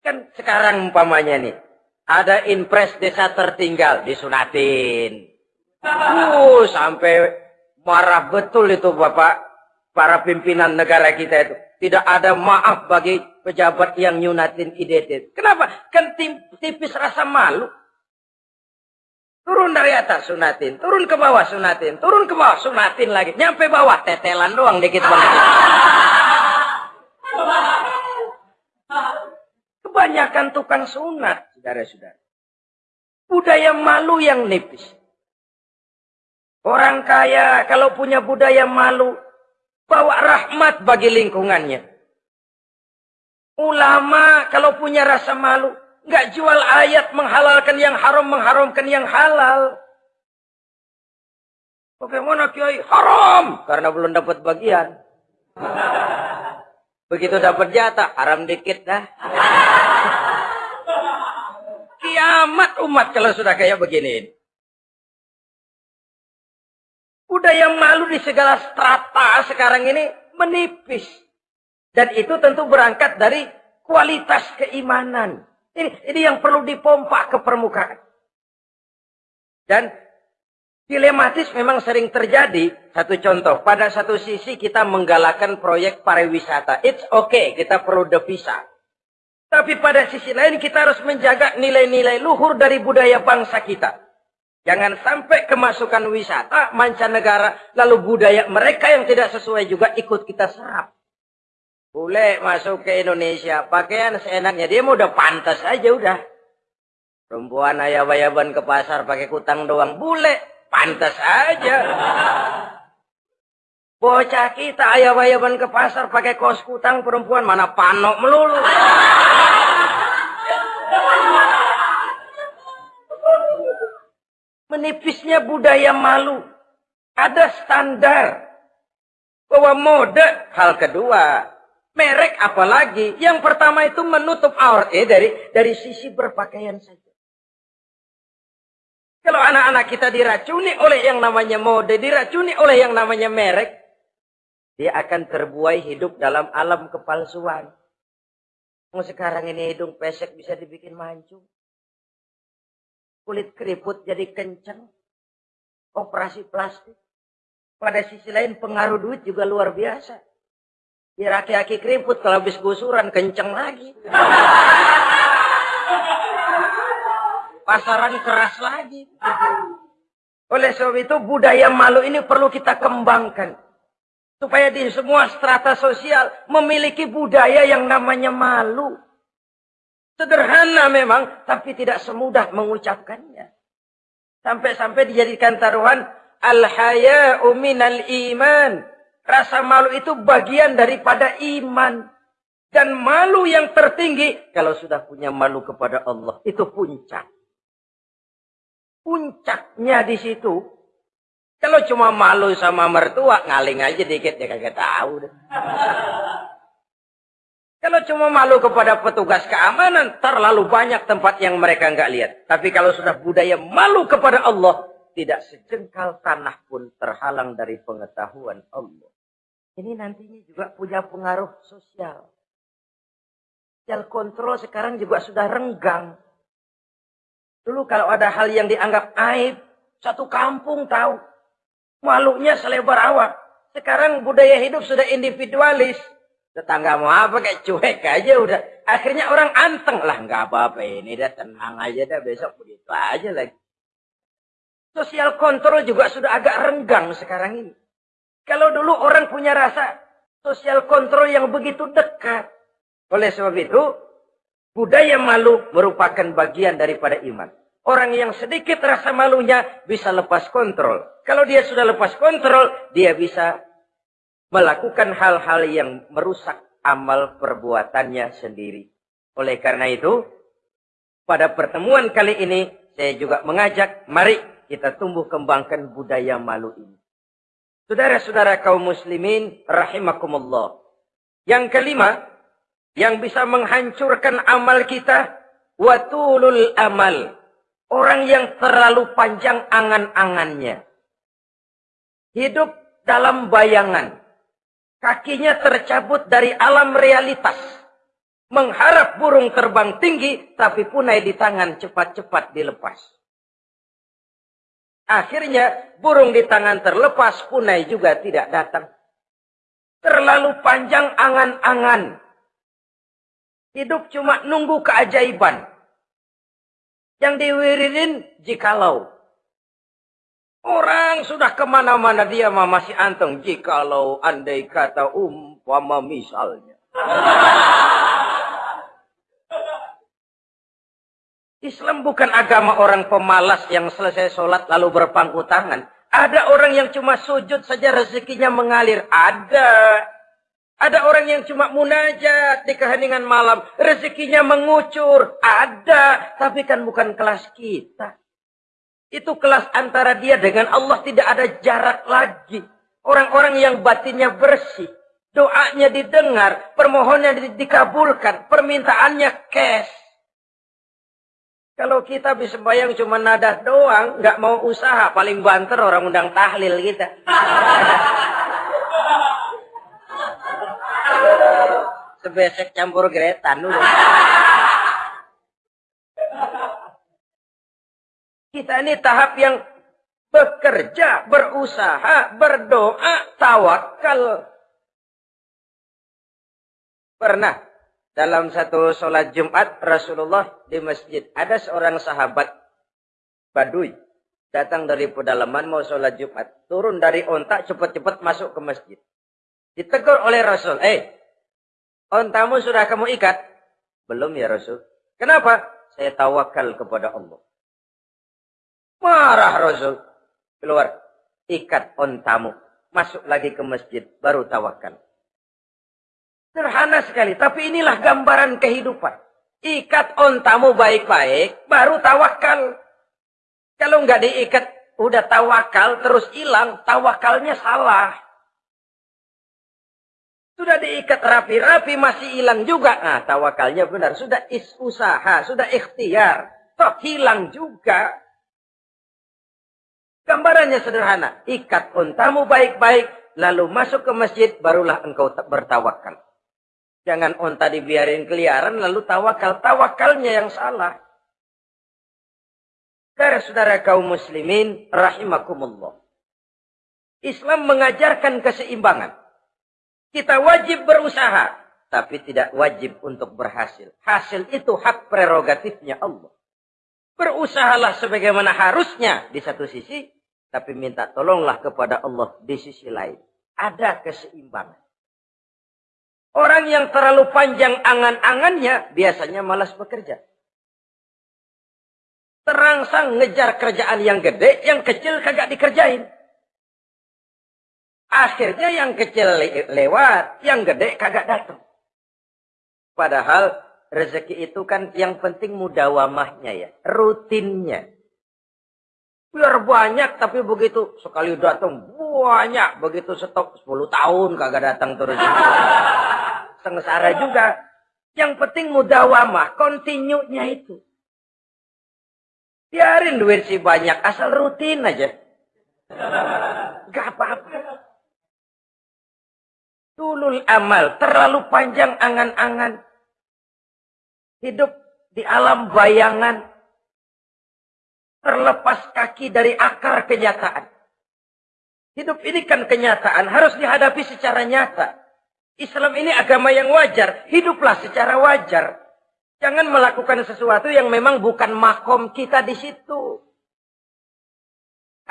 S1: Kan sekarang umpamanya nih, ada impres desa tertinggal disunatin. Uh, sampai Marah betul itu Bapak, para pimpinan negara kita itu. Tidak ada maaf bagi pejabat yang nyunatin identitas. Kenapa? Kan tipis rasa malu. Turun dari atas sunatin, turun ke bawah sunatin, turun ke bawah sunatin lagi. Nyampe bawah tetelan doang dikit banget. Kebanyakan tukang sunat, saudara-saudara. Budaya malu yang nipis. Orang kaya kalau punya budaya malu, bawa rahmat bagi lingkungannya. Ulama kalau punya rasa malu, nggak jual ayat menghalalkan yang haram, mengharamkan yang halal. Bagaimana kiai? Haram karena belum dapat bagian. Begitu dapat jatah, haram dikit dah. Kiamat umat kalau sudah kayak begini. Budaya malu di segala strata sekarang ini menipis. Dan itu tentu berangkat dari kualitas keimanan. Ini, ini yang perlu dipompa ke permukaan. Dan dilematis memang sering terjadi. Satu contoh, pada satu sisi kita menggalakkan proyek pariwisata. It's okay, kita perlu devisa. Tapi pada sisi lain kita harus menjaga nilai-nilai luhur dari budaya bangsa kita. Jangan sampai kemasukan wisata mancanegara lalu budaya mereka yang tidak sesuai juga ikut kita serap. Boleh masuk ke Indonesia, pakaian seenaknya dia mau udah pantas aja udah. Perempuan ayah-ayaban ke pasar pakai kutang doang, boleh, pantas aja. Bocah kita ayah-ayaban ke pasar pakai kos kutang perempuan mana panok melulu. Menipisnya budaya malu. Ada standar. Bahwa mode hal kedua. Merek apalagi. Yang pertama itu menutup aurat. Eh, dari, dari sisi berpakaian saja. Kalau anak-anak kita diracuni oleh yang namanya mode. Diracuni oleh yang namanya merek. Dia akan terbuai hidup dalam alam kepalsuan. Sekarang ini hidung pesek bisa dibikin mancung kulit keriput jadi kencang, operasi plastik. Pada sisi lain pengaruh duit juga luar biasa. Ya aki-aki keriput kalau habis gusuran kencang lagi. Pasaran keras lagi. Oleh sebab itu budaya malu ini perlu kita kembangkan. Supaya di semua strata sosial memiliki budaya yang namanya malu. Sederhana memang, tapi tidak semudah mengucapkannya. Sampai-sampai dijadikan taruhan, Al-haya'u minal iman. Rasa malu itu bagian daripada iman. Dan malu yang tertinggi, kalau sudah punya malu kepada Allah, itu puncak. Puncaknya di situ. Kalau cuma malu sama mertua, ngaling aja dikit, ya kagak tahu. Kalau cuma malu kepada petugas keamanan, terlalu banyak tempat yang mereka nggak lihat. Tapi kalau sudah budaya malu kepada Allah, tidak sejengkal tanah pun terhalang dari pengetahuan Allah. Ini nantinya juga punya pengaruh sosial. Sosial kontrol sekarang juga sudah renggang. Dulu kalau ada hal yang dianggap aib, satu kampung tahu. Malunya selebar awak. Sekarang budaya hidup sudah individualis. Tetangga mau apa kayak cuek aja udah. Akhirnya orang anteng lah. nggak apa-apa ini dah tenang aja dah besok begitu aja lagi. Sosial kontrol juga sudah agak renggang sekarang ini. Kalau dulu orang punya rasa sosial kontrol yang begitu dekat. Oleh sebab itu, budaya malu merupakan bagian daripada iman. Orang yang sedikit rasa malunya bisa lepas kontrol. Kalau dia sudah lepas kontrol, dia bisa melakukan hal-hal yang merusak amal perbuatannya sendiri. Oleh karena itu, pada pertemuan kali ini, saya juga mengajak, mari kita tumbuh kembangkan budaya malu ini. Saudara-saudara kaum muslimin rahimakumullah. Yang kelima, yang bisa menghancurkan amal kita, watulul amal. Orang yang terlalu panjang angan-angannya. Hidup dalam bayangan. Kakinya tercabut dari alam realitas. Mengharap burung terbang tinggi, tapi punai di tangan cepat-cepat dilepas. Akhirnya burung di tangan terlepas, punai juga tidak datang. Terlalu panjang angan-angan. Hidup cuma nunggu keajaiban. Yang diwiridin jikalau. Orang sudah ke mana-mana dia masih anteng. Jikalau andai kata umpama misalnya. Islam bukan agama orang pemalas yang selesai sholat lalu berpangku tangan. Ada orang yang cuma sujud saja rezekinya mengalir. Ada. Ada orang yang cuma munajat di keheningan malam. Rezekinya mengucur. Ada. Tapi kan bukan kelas kita. Itu kelas antara dia dengan Allah tidak ada jarak lagi. Orang-orang yang batinnya bersih. Doanya didengar. Permohonannya dikabulkan. Permintaannya cash. Kalau kita bisa bayang cuma nada doang, nggak mau usaha, paling banter orang undang tahlil kita. Sebesek campur geretan dulu. Kita ini tahap yang bekerja, berusaha, berdoa, tawakal. Pernah dalam satu sholat Jumat Rasulullah di masjid. Ada seorang sahabat Baduy datang dari pedalaman mau sholat Jumat. Turun dari ontak cepat-cepat masuk ke masjid. Ditegur oleh Rasul. Eh, ontamu sudah kamu ikat? Belum ya Rasul. Kenapa? Saya tawakal kepada Allah. Marah Rasul. Keluar. Ikat ontamu. Masuk lagi ke masjid. Baru tawakal. Sederhana sekali. Tapi inilah gambaran kehidupan. Ikat ontamu baik-baik, baru tawakal. Kalau nggak diikat, udah tawakal, terus hilang, tawakalnya salah. Sudah diikat rapi-rapi, masih hilang juga. Nah, tawakalnya benar. Sudah is usaha, sudah ikhtiar. Toh hilang juga. Gambarannya sederhana. Ikat ontamu baik-baik, lalu masuk ke masjid, barulah engkau bertawakal. Jangan onta dibiarin keliaran lalu tawakal. Tawakalnya yang salah. Saudara-saudara kaum muslimin rahimakumullah. Islam mengajarkan keseimbangan. Kita wajib berusaha. Tapi tidak wajib untuk berhasil. Hasil itu hak prerogatifnya Allah. Berusahalah sebagaimana harusnya di satu sisi. Tapi minta tolonglah kepada Allah di sisi lain. Ada keseimbangan. Orang yang terlalu panjang angan-angannya biasanya malas bekerja. Terangsang ngejar kerjaan yang gede, yang kecil kagak dikerjain. Akhirnya yang kecil lewat, yang gede kagak datang. Padahal rezeki itu kan yang penting mudawamahnya ya, rutinnya. Biar banyak tapi begitu sekali datang banyak, begitu stok 10 tahun kagak datang terus sengsara juga. Yang penting mudawamah, kontinunya itu. Biarin duit si banyak, asal rutin aja. Gak apa-apa. Tulul amal, terlalu panjang angan-angan. Hidup di alam bayangan. Terlepas kaki dari akar kenyataan. Hidup ini kan kenyataan, harus dihadapi secara nyata. Islam ini agama yang wajar. Hiduplah secara wajar. Jangan melakukan sesuatu yang memang bukan makom kita di situ.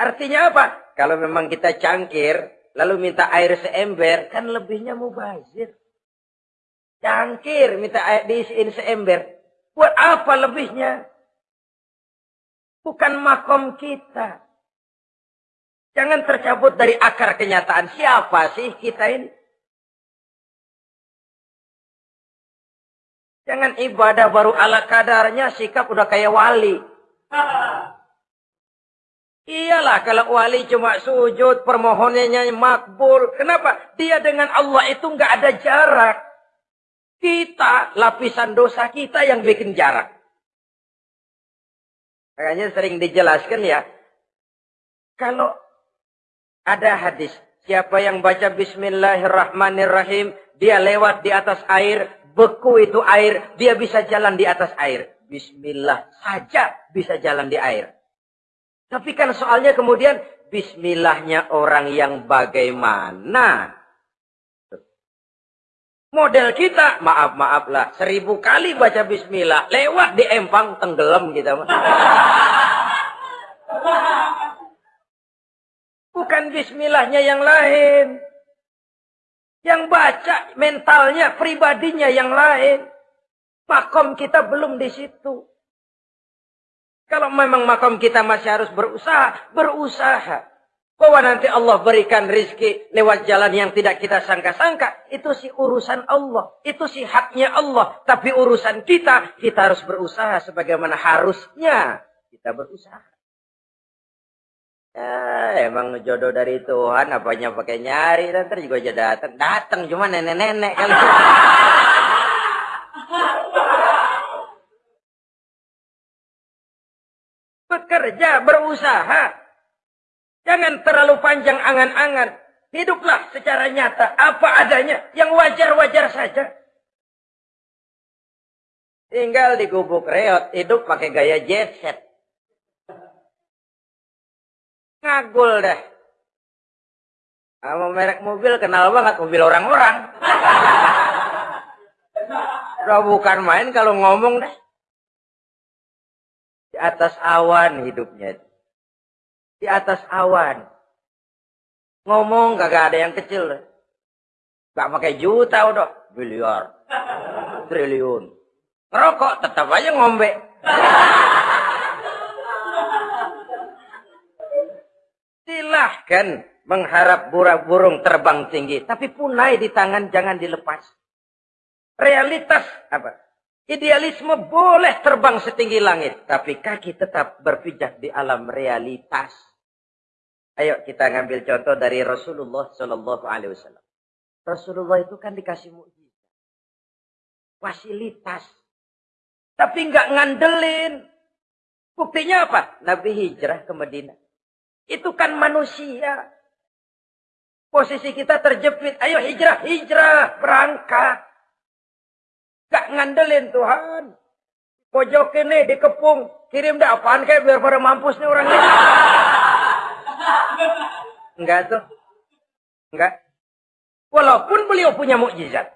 S1: Artinya apa? Kalau memang kita cangkir, lalu minta air seember, kan lebihnya mubazir. Cangkir minta air diisiin seember. Buat apa lebihnya? Bukan makom kita. Jangan tercabut dari akar kenyataan. Siapa sih kita ini? Jangan ibadah baru ala kadarnya, sikap udah kayak wali. Iyalah kalau wali cuma sujud, permohonannya makbul. Kenapa? Dia dengan Allah itu nggak ada jarak. Kita, lapisan dosa kita yang bikin jarak. Makanya sering dijelaskan ya. Kalau ada hadis, siapa yang baca Bismillahirrahmanirrahim, dia lewat di atas air, beku itu air, dia bisa jalan di atas air. Bismillah saja bisa jalan di air. Tapi kan soalnya kemudian Bismillahnya orang yang bagaimana? Model kita, maaf maaf lah, seribu kali baca Bismillah, lewat di empang tenggelam kita. Bukan Bismillahnya yang lain. Yang baca mentalnya, pribadinya yang lain. Makom kita belum di situ. Kalau memang makom kita masih harus berusaha, berusaha. Bahwa nanti Allah berikan rizki lewat jalan yang tidak kita sangka-sangka. Itu sih urusan Allah. Itu sih haknya Allah. Tapi urusan kita, kita harus berusaha sebagaimana harusnya kita berusaha. Ya, emang jodoh dari Tuhan, apanya pakai nyari, nanti juga aja datang. Datang cuma nenek-nenek kali. Bekerja, berusaha. Jangan terlalu panjang angan-angan. Hiduplah secara nyata, apa adanya, yang wajar-wajar saja. Tinggal di gubuk reot, hidup pakai gaya jet set. Ngagul dah. Sama merek mobil kenal banget mobil orang-orang. Udah bukan main kalau ngomong dah. Di atas awan hidupnya. Di atas awan. Ngomong gak ada yang kecil. Gak pakai juta udah. Miliar. Triliun. Ngerokok tetap aja ngombe. Silahkan mengharap burung terbang tinggi. Tapi punai di tangan jangan dilepas. Realitas apa? Idealisme boleh terbang setinggi langit. Tapi kaki tetap berpijak di alam realitas. Ayo kita ngambil contoh dari Rasulullah Shallallahu Alaihi Wasallam. Rasulullah itu kan dikasih mukjizat, fasilitas, tapi nggak ngandelin. Buktinya apa? Nabi hijrah ke Madinah. Itu kan manusia. Posisi kita terjepit. Ayo hijrah, hijrah, berangkat. Gak ngandelin Tuhan. Pojok ini dikepung. Kirim dah apaan kayak biar pada mampus nih orang ini. Enggak tuh. Enggak. Walaupun beliau punya mukjizat.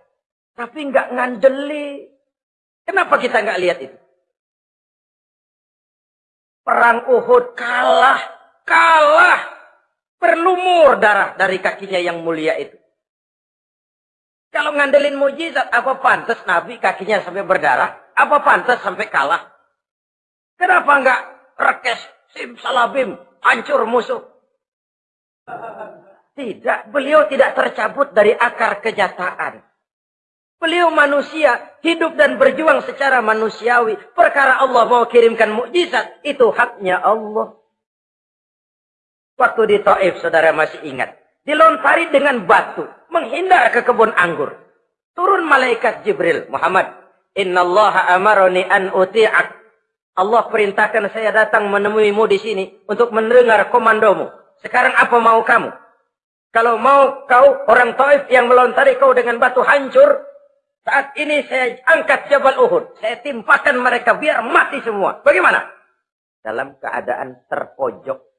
S1: Tapi enggak ngandeli. Kenapa kita enggak lihat itu? Perang Uhud kalah kalah berlumur darah dari kakinya yang mulia itu. Kalau ngandelin mujizat, apa pantas Nabi kakinya sampai berdarah? Apa pantas sampai kalah? Kenapa enggak rekes, sim, salabim, hancur musuh? Tidak, beliau tidak tercabut dari akar kejataan. Beliau manusia, hidup dan berjuang secara manusiawi. Perkara Allah mau kirimkan mukjizat, itu haknya Allah. Waktu di Taif, saudara masih ingat. Dilontari dengan batu. Menghindar ke kebun anggur. Turun malaikat Jibril. Muhammad. Inna Allah amaroni an uti'ak. Allah perintahkan saya datang menemuimu di sini. Untuk mendengar komandomu. Sekarang apa mau kamu? Kalau mau kau orang Taif yang melontari kau dengan batu hancur. Saat ini saya angkat Jabal Uhud. Saya timpakan mereka biar mati semua. Bagaimana? Dalam keadaan terpojok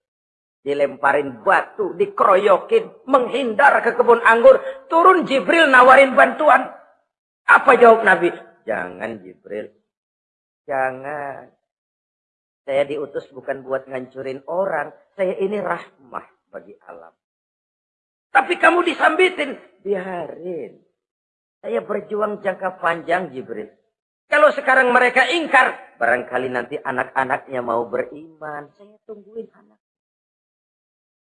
S1: Dilemparin batu, dikeroyokin, menghindar ke kebun anggur. Turun Jibril nawarin bantuan. Apa jawab Nabi? Jangan Jibril. Jangan. Saya diutus bukan buat ngancurin orang. Saya ini rahmah bagi alam. Tapi kamu disambitin. Biarin. Saya berjuang jangka panjang Jibril. Kalau sekarang mereka ingkar. Barangkali nanti anak-anaknya mau beriman. Saya tungguin anak.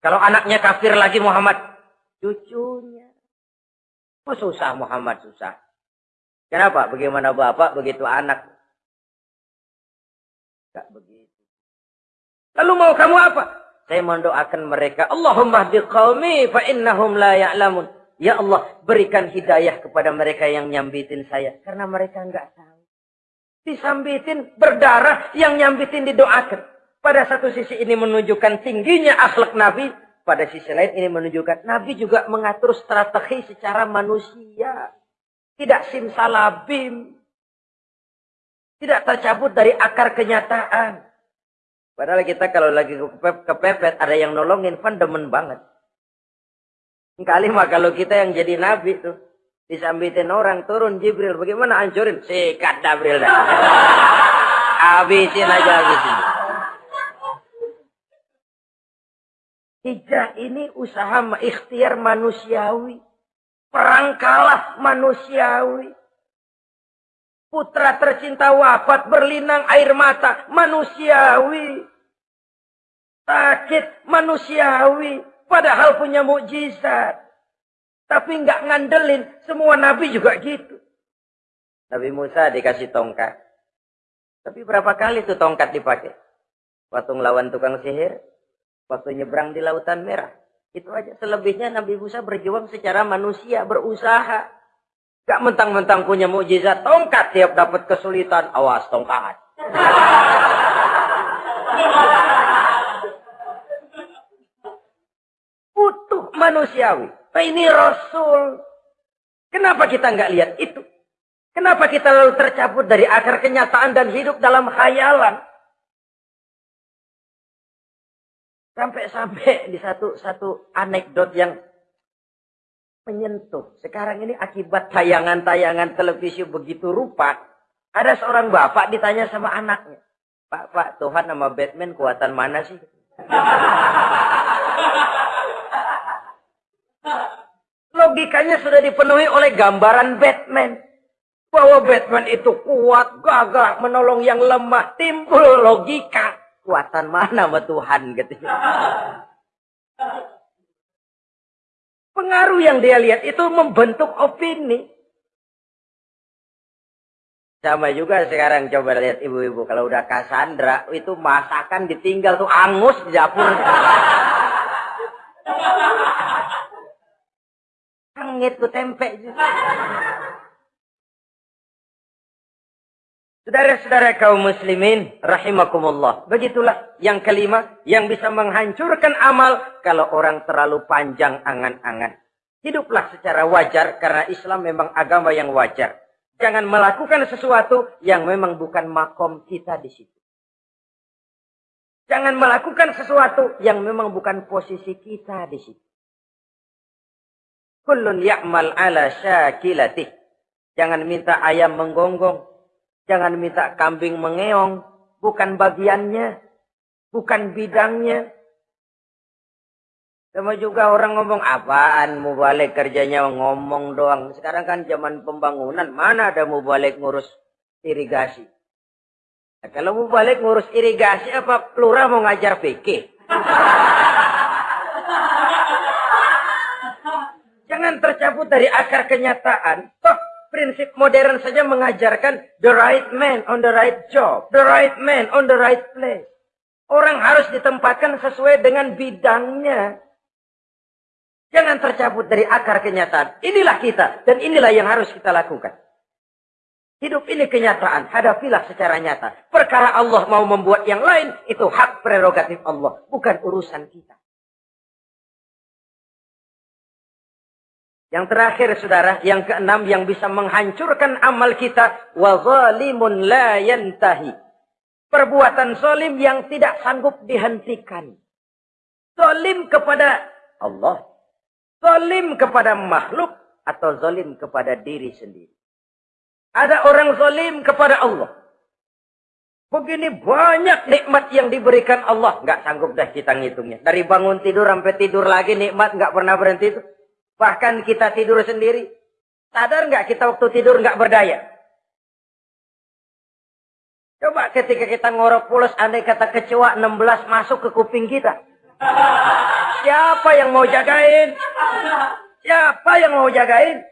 S1: Kalau anaknya kafir lagi Muhammad. Cucunya. Oh susah Muhammad susah. Kenapa? Bagaimana bapak begitu anak? Gak begitu. Lalu mau kamu apa? Saya mendoakan mereka. Allahumma biqawmi fa innahum la ya'lamun. Ya Allah, berikan hidayah kepada mereka yang nyambitin saya. Karena mereka enggak tahu. Disambitin, berdarah, yang nyambitin didoakan. Pada satu sisi ini menunjukkan tingginya akhlak Nabi. Pada sisi lain ini menunjukkan Nabi juga mengatur strategi secara manusia. Tidak simsalabim. Tidak tercabut dari akar kenyataan. Padahal kita kalau lagi kepepet, ada yang nolongin, kan demen banget. Kali mah kalau kita yang jadi nabi tuh, disambitin orang, turun Jibril, bagaimana hancurin? Sikat Jibril habisin aja, habisin. Hijrah ini usaha ikhtiar manusiawi. Perang kalah manusiawi. Putra tercinta wafat berlinang air mata manusiawi. Sakit manusiawi. Padahal punya mukjizat. Tapi nggak ngandelin. Semua nabi juga gitu. Nabi Musa dikasih tongkat. Tapi berapa kali tuh tongkat dipakai? Waktu ngelawan tukang sihir. Waktu nyebrang di lautan merah. Itu aja. Selebihnya Nabi Musa berjuang secara manusia. Berusaha. Gak mentang-mentang punya mukjizat tongkat tiap dapat kesulitan, awas tongkat. Utuh manusiawi. Nah, ini Rasul. Kenapa kita nggak lihat itu? Kenapa kita lalu tercabut dari akar kenyataan dan hidup dalam khayalan? Sampai-sampai di satu satu anekdot yang menyentuh. Sekarang ini akibat tayangan-tayangan televisi begitu rupa, ada seorang bapak ditanya sama anaknya, Pak, Pak, Tuhan nama Batman kuatan mana sih? Logikanya sudah dipenuhi oleh gambaran Batman. Bahwa Batman itu kuat, gagah, menolong yang lemah. Timbul logika. Kuatan mana sama Tuhan gitu. Pengaruh yang dia lihat itu membentuk opini. Sama juga sekarang coba lihat ibu-ibu kalau udah Cassandra itu masakan ditinggal tuh angus di dapur. Angit tuh tempe juga. Saudara-saudara kaum muslimin, rahimakumullah. Begitulah yang kelima, yang bisa menghancurkan amal kalau orang terlalu panjang angan-angan. Hiduplah secara wajar karena Islam memang agama yang wajar. Jangan melakukan sesuatu yang memang bukan makom kita di situ. Jangan melakukan sesuatu yang memang bukan posisi kita di situ. Kullun ya'mal ala syakilatih. Jangan minta ayam menggonggong. Jangan minta kambing mengeong. Bukan bagiannya. Bukan bidangnya. Sama juga orang ngomong apaan mau balik kerjanya ngomong doang. Sekarang kan zaman pembangunan. Mana ada mau balik ngurus irigasi. Nah, kalau mau balik ngurus irigasi apa pelurah mau ngajar fikih? Jangan tercabut dari akar kenyataan. Toh Prinsip modern saja mengajarkan the right man on the right job. The right man on the right place. Orang harus ditempatkan sesuai dengan bidangnya. Jangan tercabut dari akar kenyataan. Inilah kita dan inilah yang harus kita lakukan. Hidup ini kenyataan. Hadapilah secara nyata. Perkara Allah mau membuat yang lain, itu hak prerogatif Allah. Bukan urusan kita. Yang terakhir saudara, yang keenam yang bisa menghancurkan amal kita. Wa la yantahi. Perbuatan zalim yang tidak sanggup dihentikan. Zalim kepada Allah. Zalim kepada makhluk. Atau zalim kepada diri sendiri. Ada orang zalim kepada Allah. Begini banyak nikmat yang diberikan Allah. Nggak sanggup dah kita ngitungnya. Dari bangun tidur sampai tidur lagi nikmat nggak pernah berhenti itu. Bahkan kita tidur sendiri. Sadar nggak kita waktu tidur nggak berdaya? Coba ketika kita ngorok pulas, andai kata kecoa 16 masuk ke kuping kita. Siapa yang mau jagain? Siapa yang mau jagain?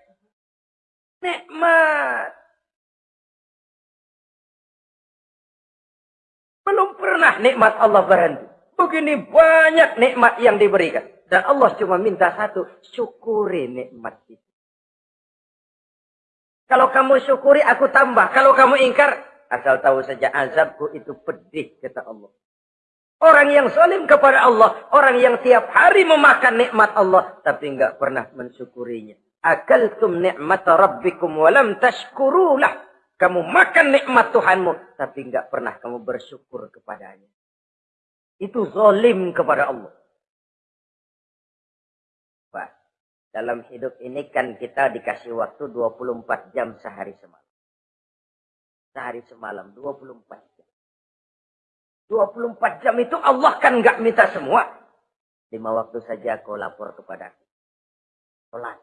S1: Nikmat. Belum pernah nikmat Allah berhenti. Begini banyak nikmat yang diberikan. Dan Allah cuma minta satu, syukuri nikmat itu. Kalau kamu syukuri, aku tambah. Kalau kamu ingkar, asal tahu saja azabku itu pedih, kata Allah. Orang yang salim kepada Allah. Orang yang tiap hari memakan nikmat Allah. Tapi enggak pernah mensyukurinya. Akaltum nikmat rabbikum walam tashkurulah. Kamu makan nikmat Tuhanmu. Tapi enggak pernah kamu bersyukur kepadanya. Itu zalim kepada Allah. Dalam hidup ini kan kita dikasih waktu 24 jam sehari semalam. Sehari semalam, 24 24 jam itu Allah kan nggak minta semua. Lima waktu saja kau lapor kepada aku. Sholat.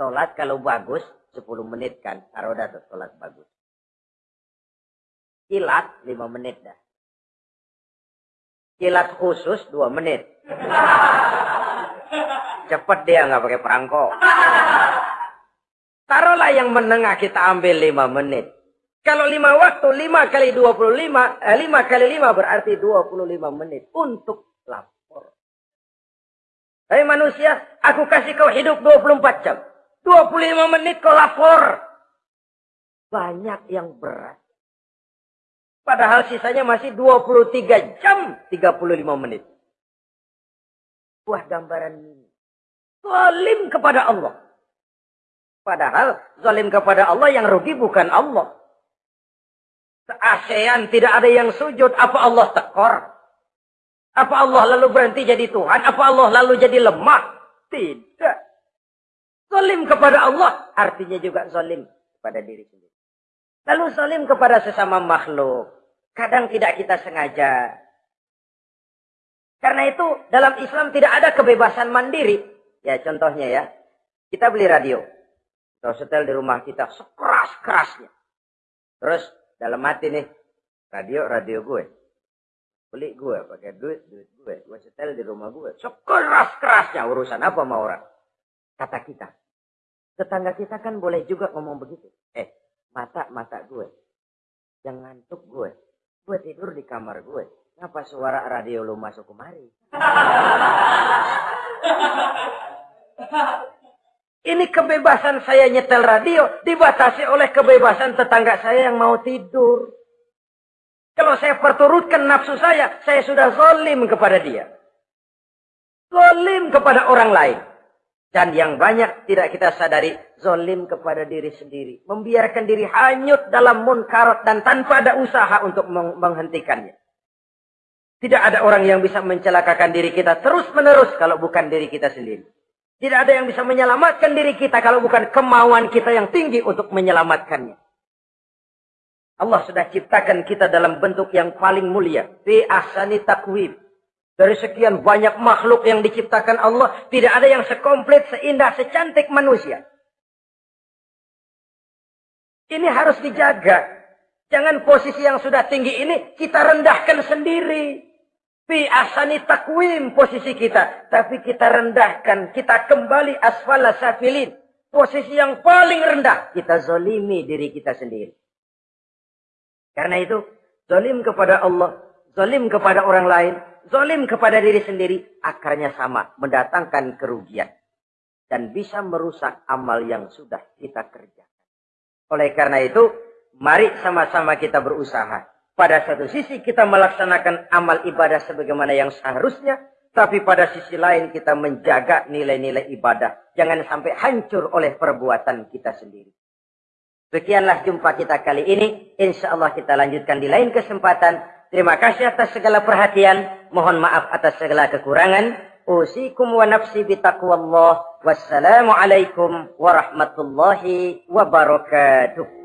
S1: Sholat kalau bagus 10 menit kan. Taruh dah tuh sholat bagus. Kilat 5 menit dah. Kilat khusus 2 menit. Cepet dia nggak pakai perangko. Taruhlah yang menengah kita ambil 5 menit. Kalau lima waktu, lima kali dua puluh lima, eh, lima kali lima berarti dua puluh lima menit untuk lapor. Hei manusia, aku kasih kau hidup dua puluh empat jam. Dua puluh lima menit kau lapor. Banyak yang berat. Padahal sisanya masih dua puluh tiga jam tiga puluh lima menit. Buah gambaran ini. Zalim kepada Allah. Padahal zalim kepada Allah yang rugi bukan Allah. ASEAN tidak ada yang sujud. Apa Allah tekor? Apa Allah lalu berhenti jadi Tuhan? Apa Allah lalu jadi lemah? Tidak. Zalim kepada Allah. Artinya juga zalim kepada diri sendiri. Lalu zalim kepada sesama makhluk. Kadang tidak kita sengaja. Karena itu dalam Islam tidak ada kebebasan mandiri. Ya contohnya ya. Kita beli radio. Atau setel di rumah kita sekeras-kerasnya. Terus dalam hati nih radio radio gue beli gue pakai duit duit gue gue setel di rumah gue sekeras kerasnya urusan apa mau orang kata kita tetangga kita kan boleh juga ngomong begitu eh mata mata gue jangan ngantuk gue gue tidur di kamar gue Kenapa suara radio lu masuk kemari? Ini kebebasan saya nyetel radio dibatasi oleh kebebasan tetangga saya yang mau tidur. Kalau saya perturutkan nafsu saya, saya sudah zolim kepada dia. Zolim kepada orang lain. Dan yang banyak tidak kita sadari, zolim kepada diri sendiri. Membiarkan diri hanyut dalam munkarat dan tanpa ada usaha untuk menghentikannya. Tidak ada orang yang bisa mencelakakan diri kita terus menerus kalau bukan diri kita sendiri. Tidak ada yang bisa menyelamatkan diri kita kalau bukan kemauan kita yang tinggi untuk menyelamatkannya. Allah sudah ciptakan kita dalam bentuk yang paling mulia. Fi ahsani takwim. Dari sekian banyak makhluk yang diciptakan Allah, tidak ada yang sekomplit, seindah, secantik manusia. Ini harus dijaga. Jangan posisi yang sudah tinggi ini kita rendahkan sendiri. Fi asani takwim posisi kita. Tapi kita rendahkan. Kita kembali asfala safilin. Posisi yang paling rendah. Kita zolimi diri kita sendiri. Karena itu. Zolim kepada Allah. Zolim kepada orang lain. Zolim kepada diri sendiri. Akarnya sama. Mendatangkan kerugian. Dan bisa merusak amal yang sudah kita kerjakan. Oleh karena itu. Mari sama-sama kita berusaha pada satu sisi kita melaksanakan amal ibadah sebagaimana yang seharusnya. Tapi pada sisi lain kita menjaga nilai-nilai ibadah. Jangan sampai hancur oleh perbuatan kita sendiri. Sekianlah jumpa kita kali ini. Insya Allah kita lanjutkan di lain kesempatan. Terima kasih atas segala perhatian. Mohon maaf atas segala kekurangan. Usikum wa nafsi bitaqwallah. Wassalamualaikum warahmatullahi wabarakatuh.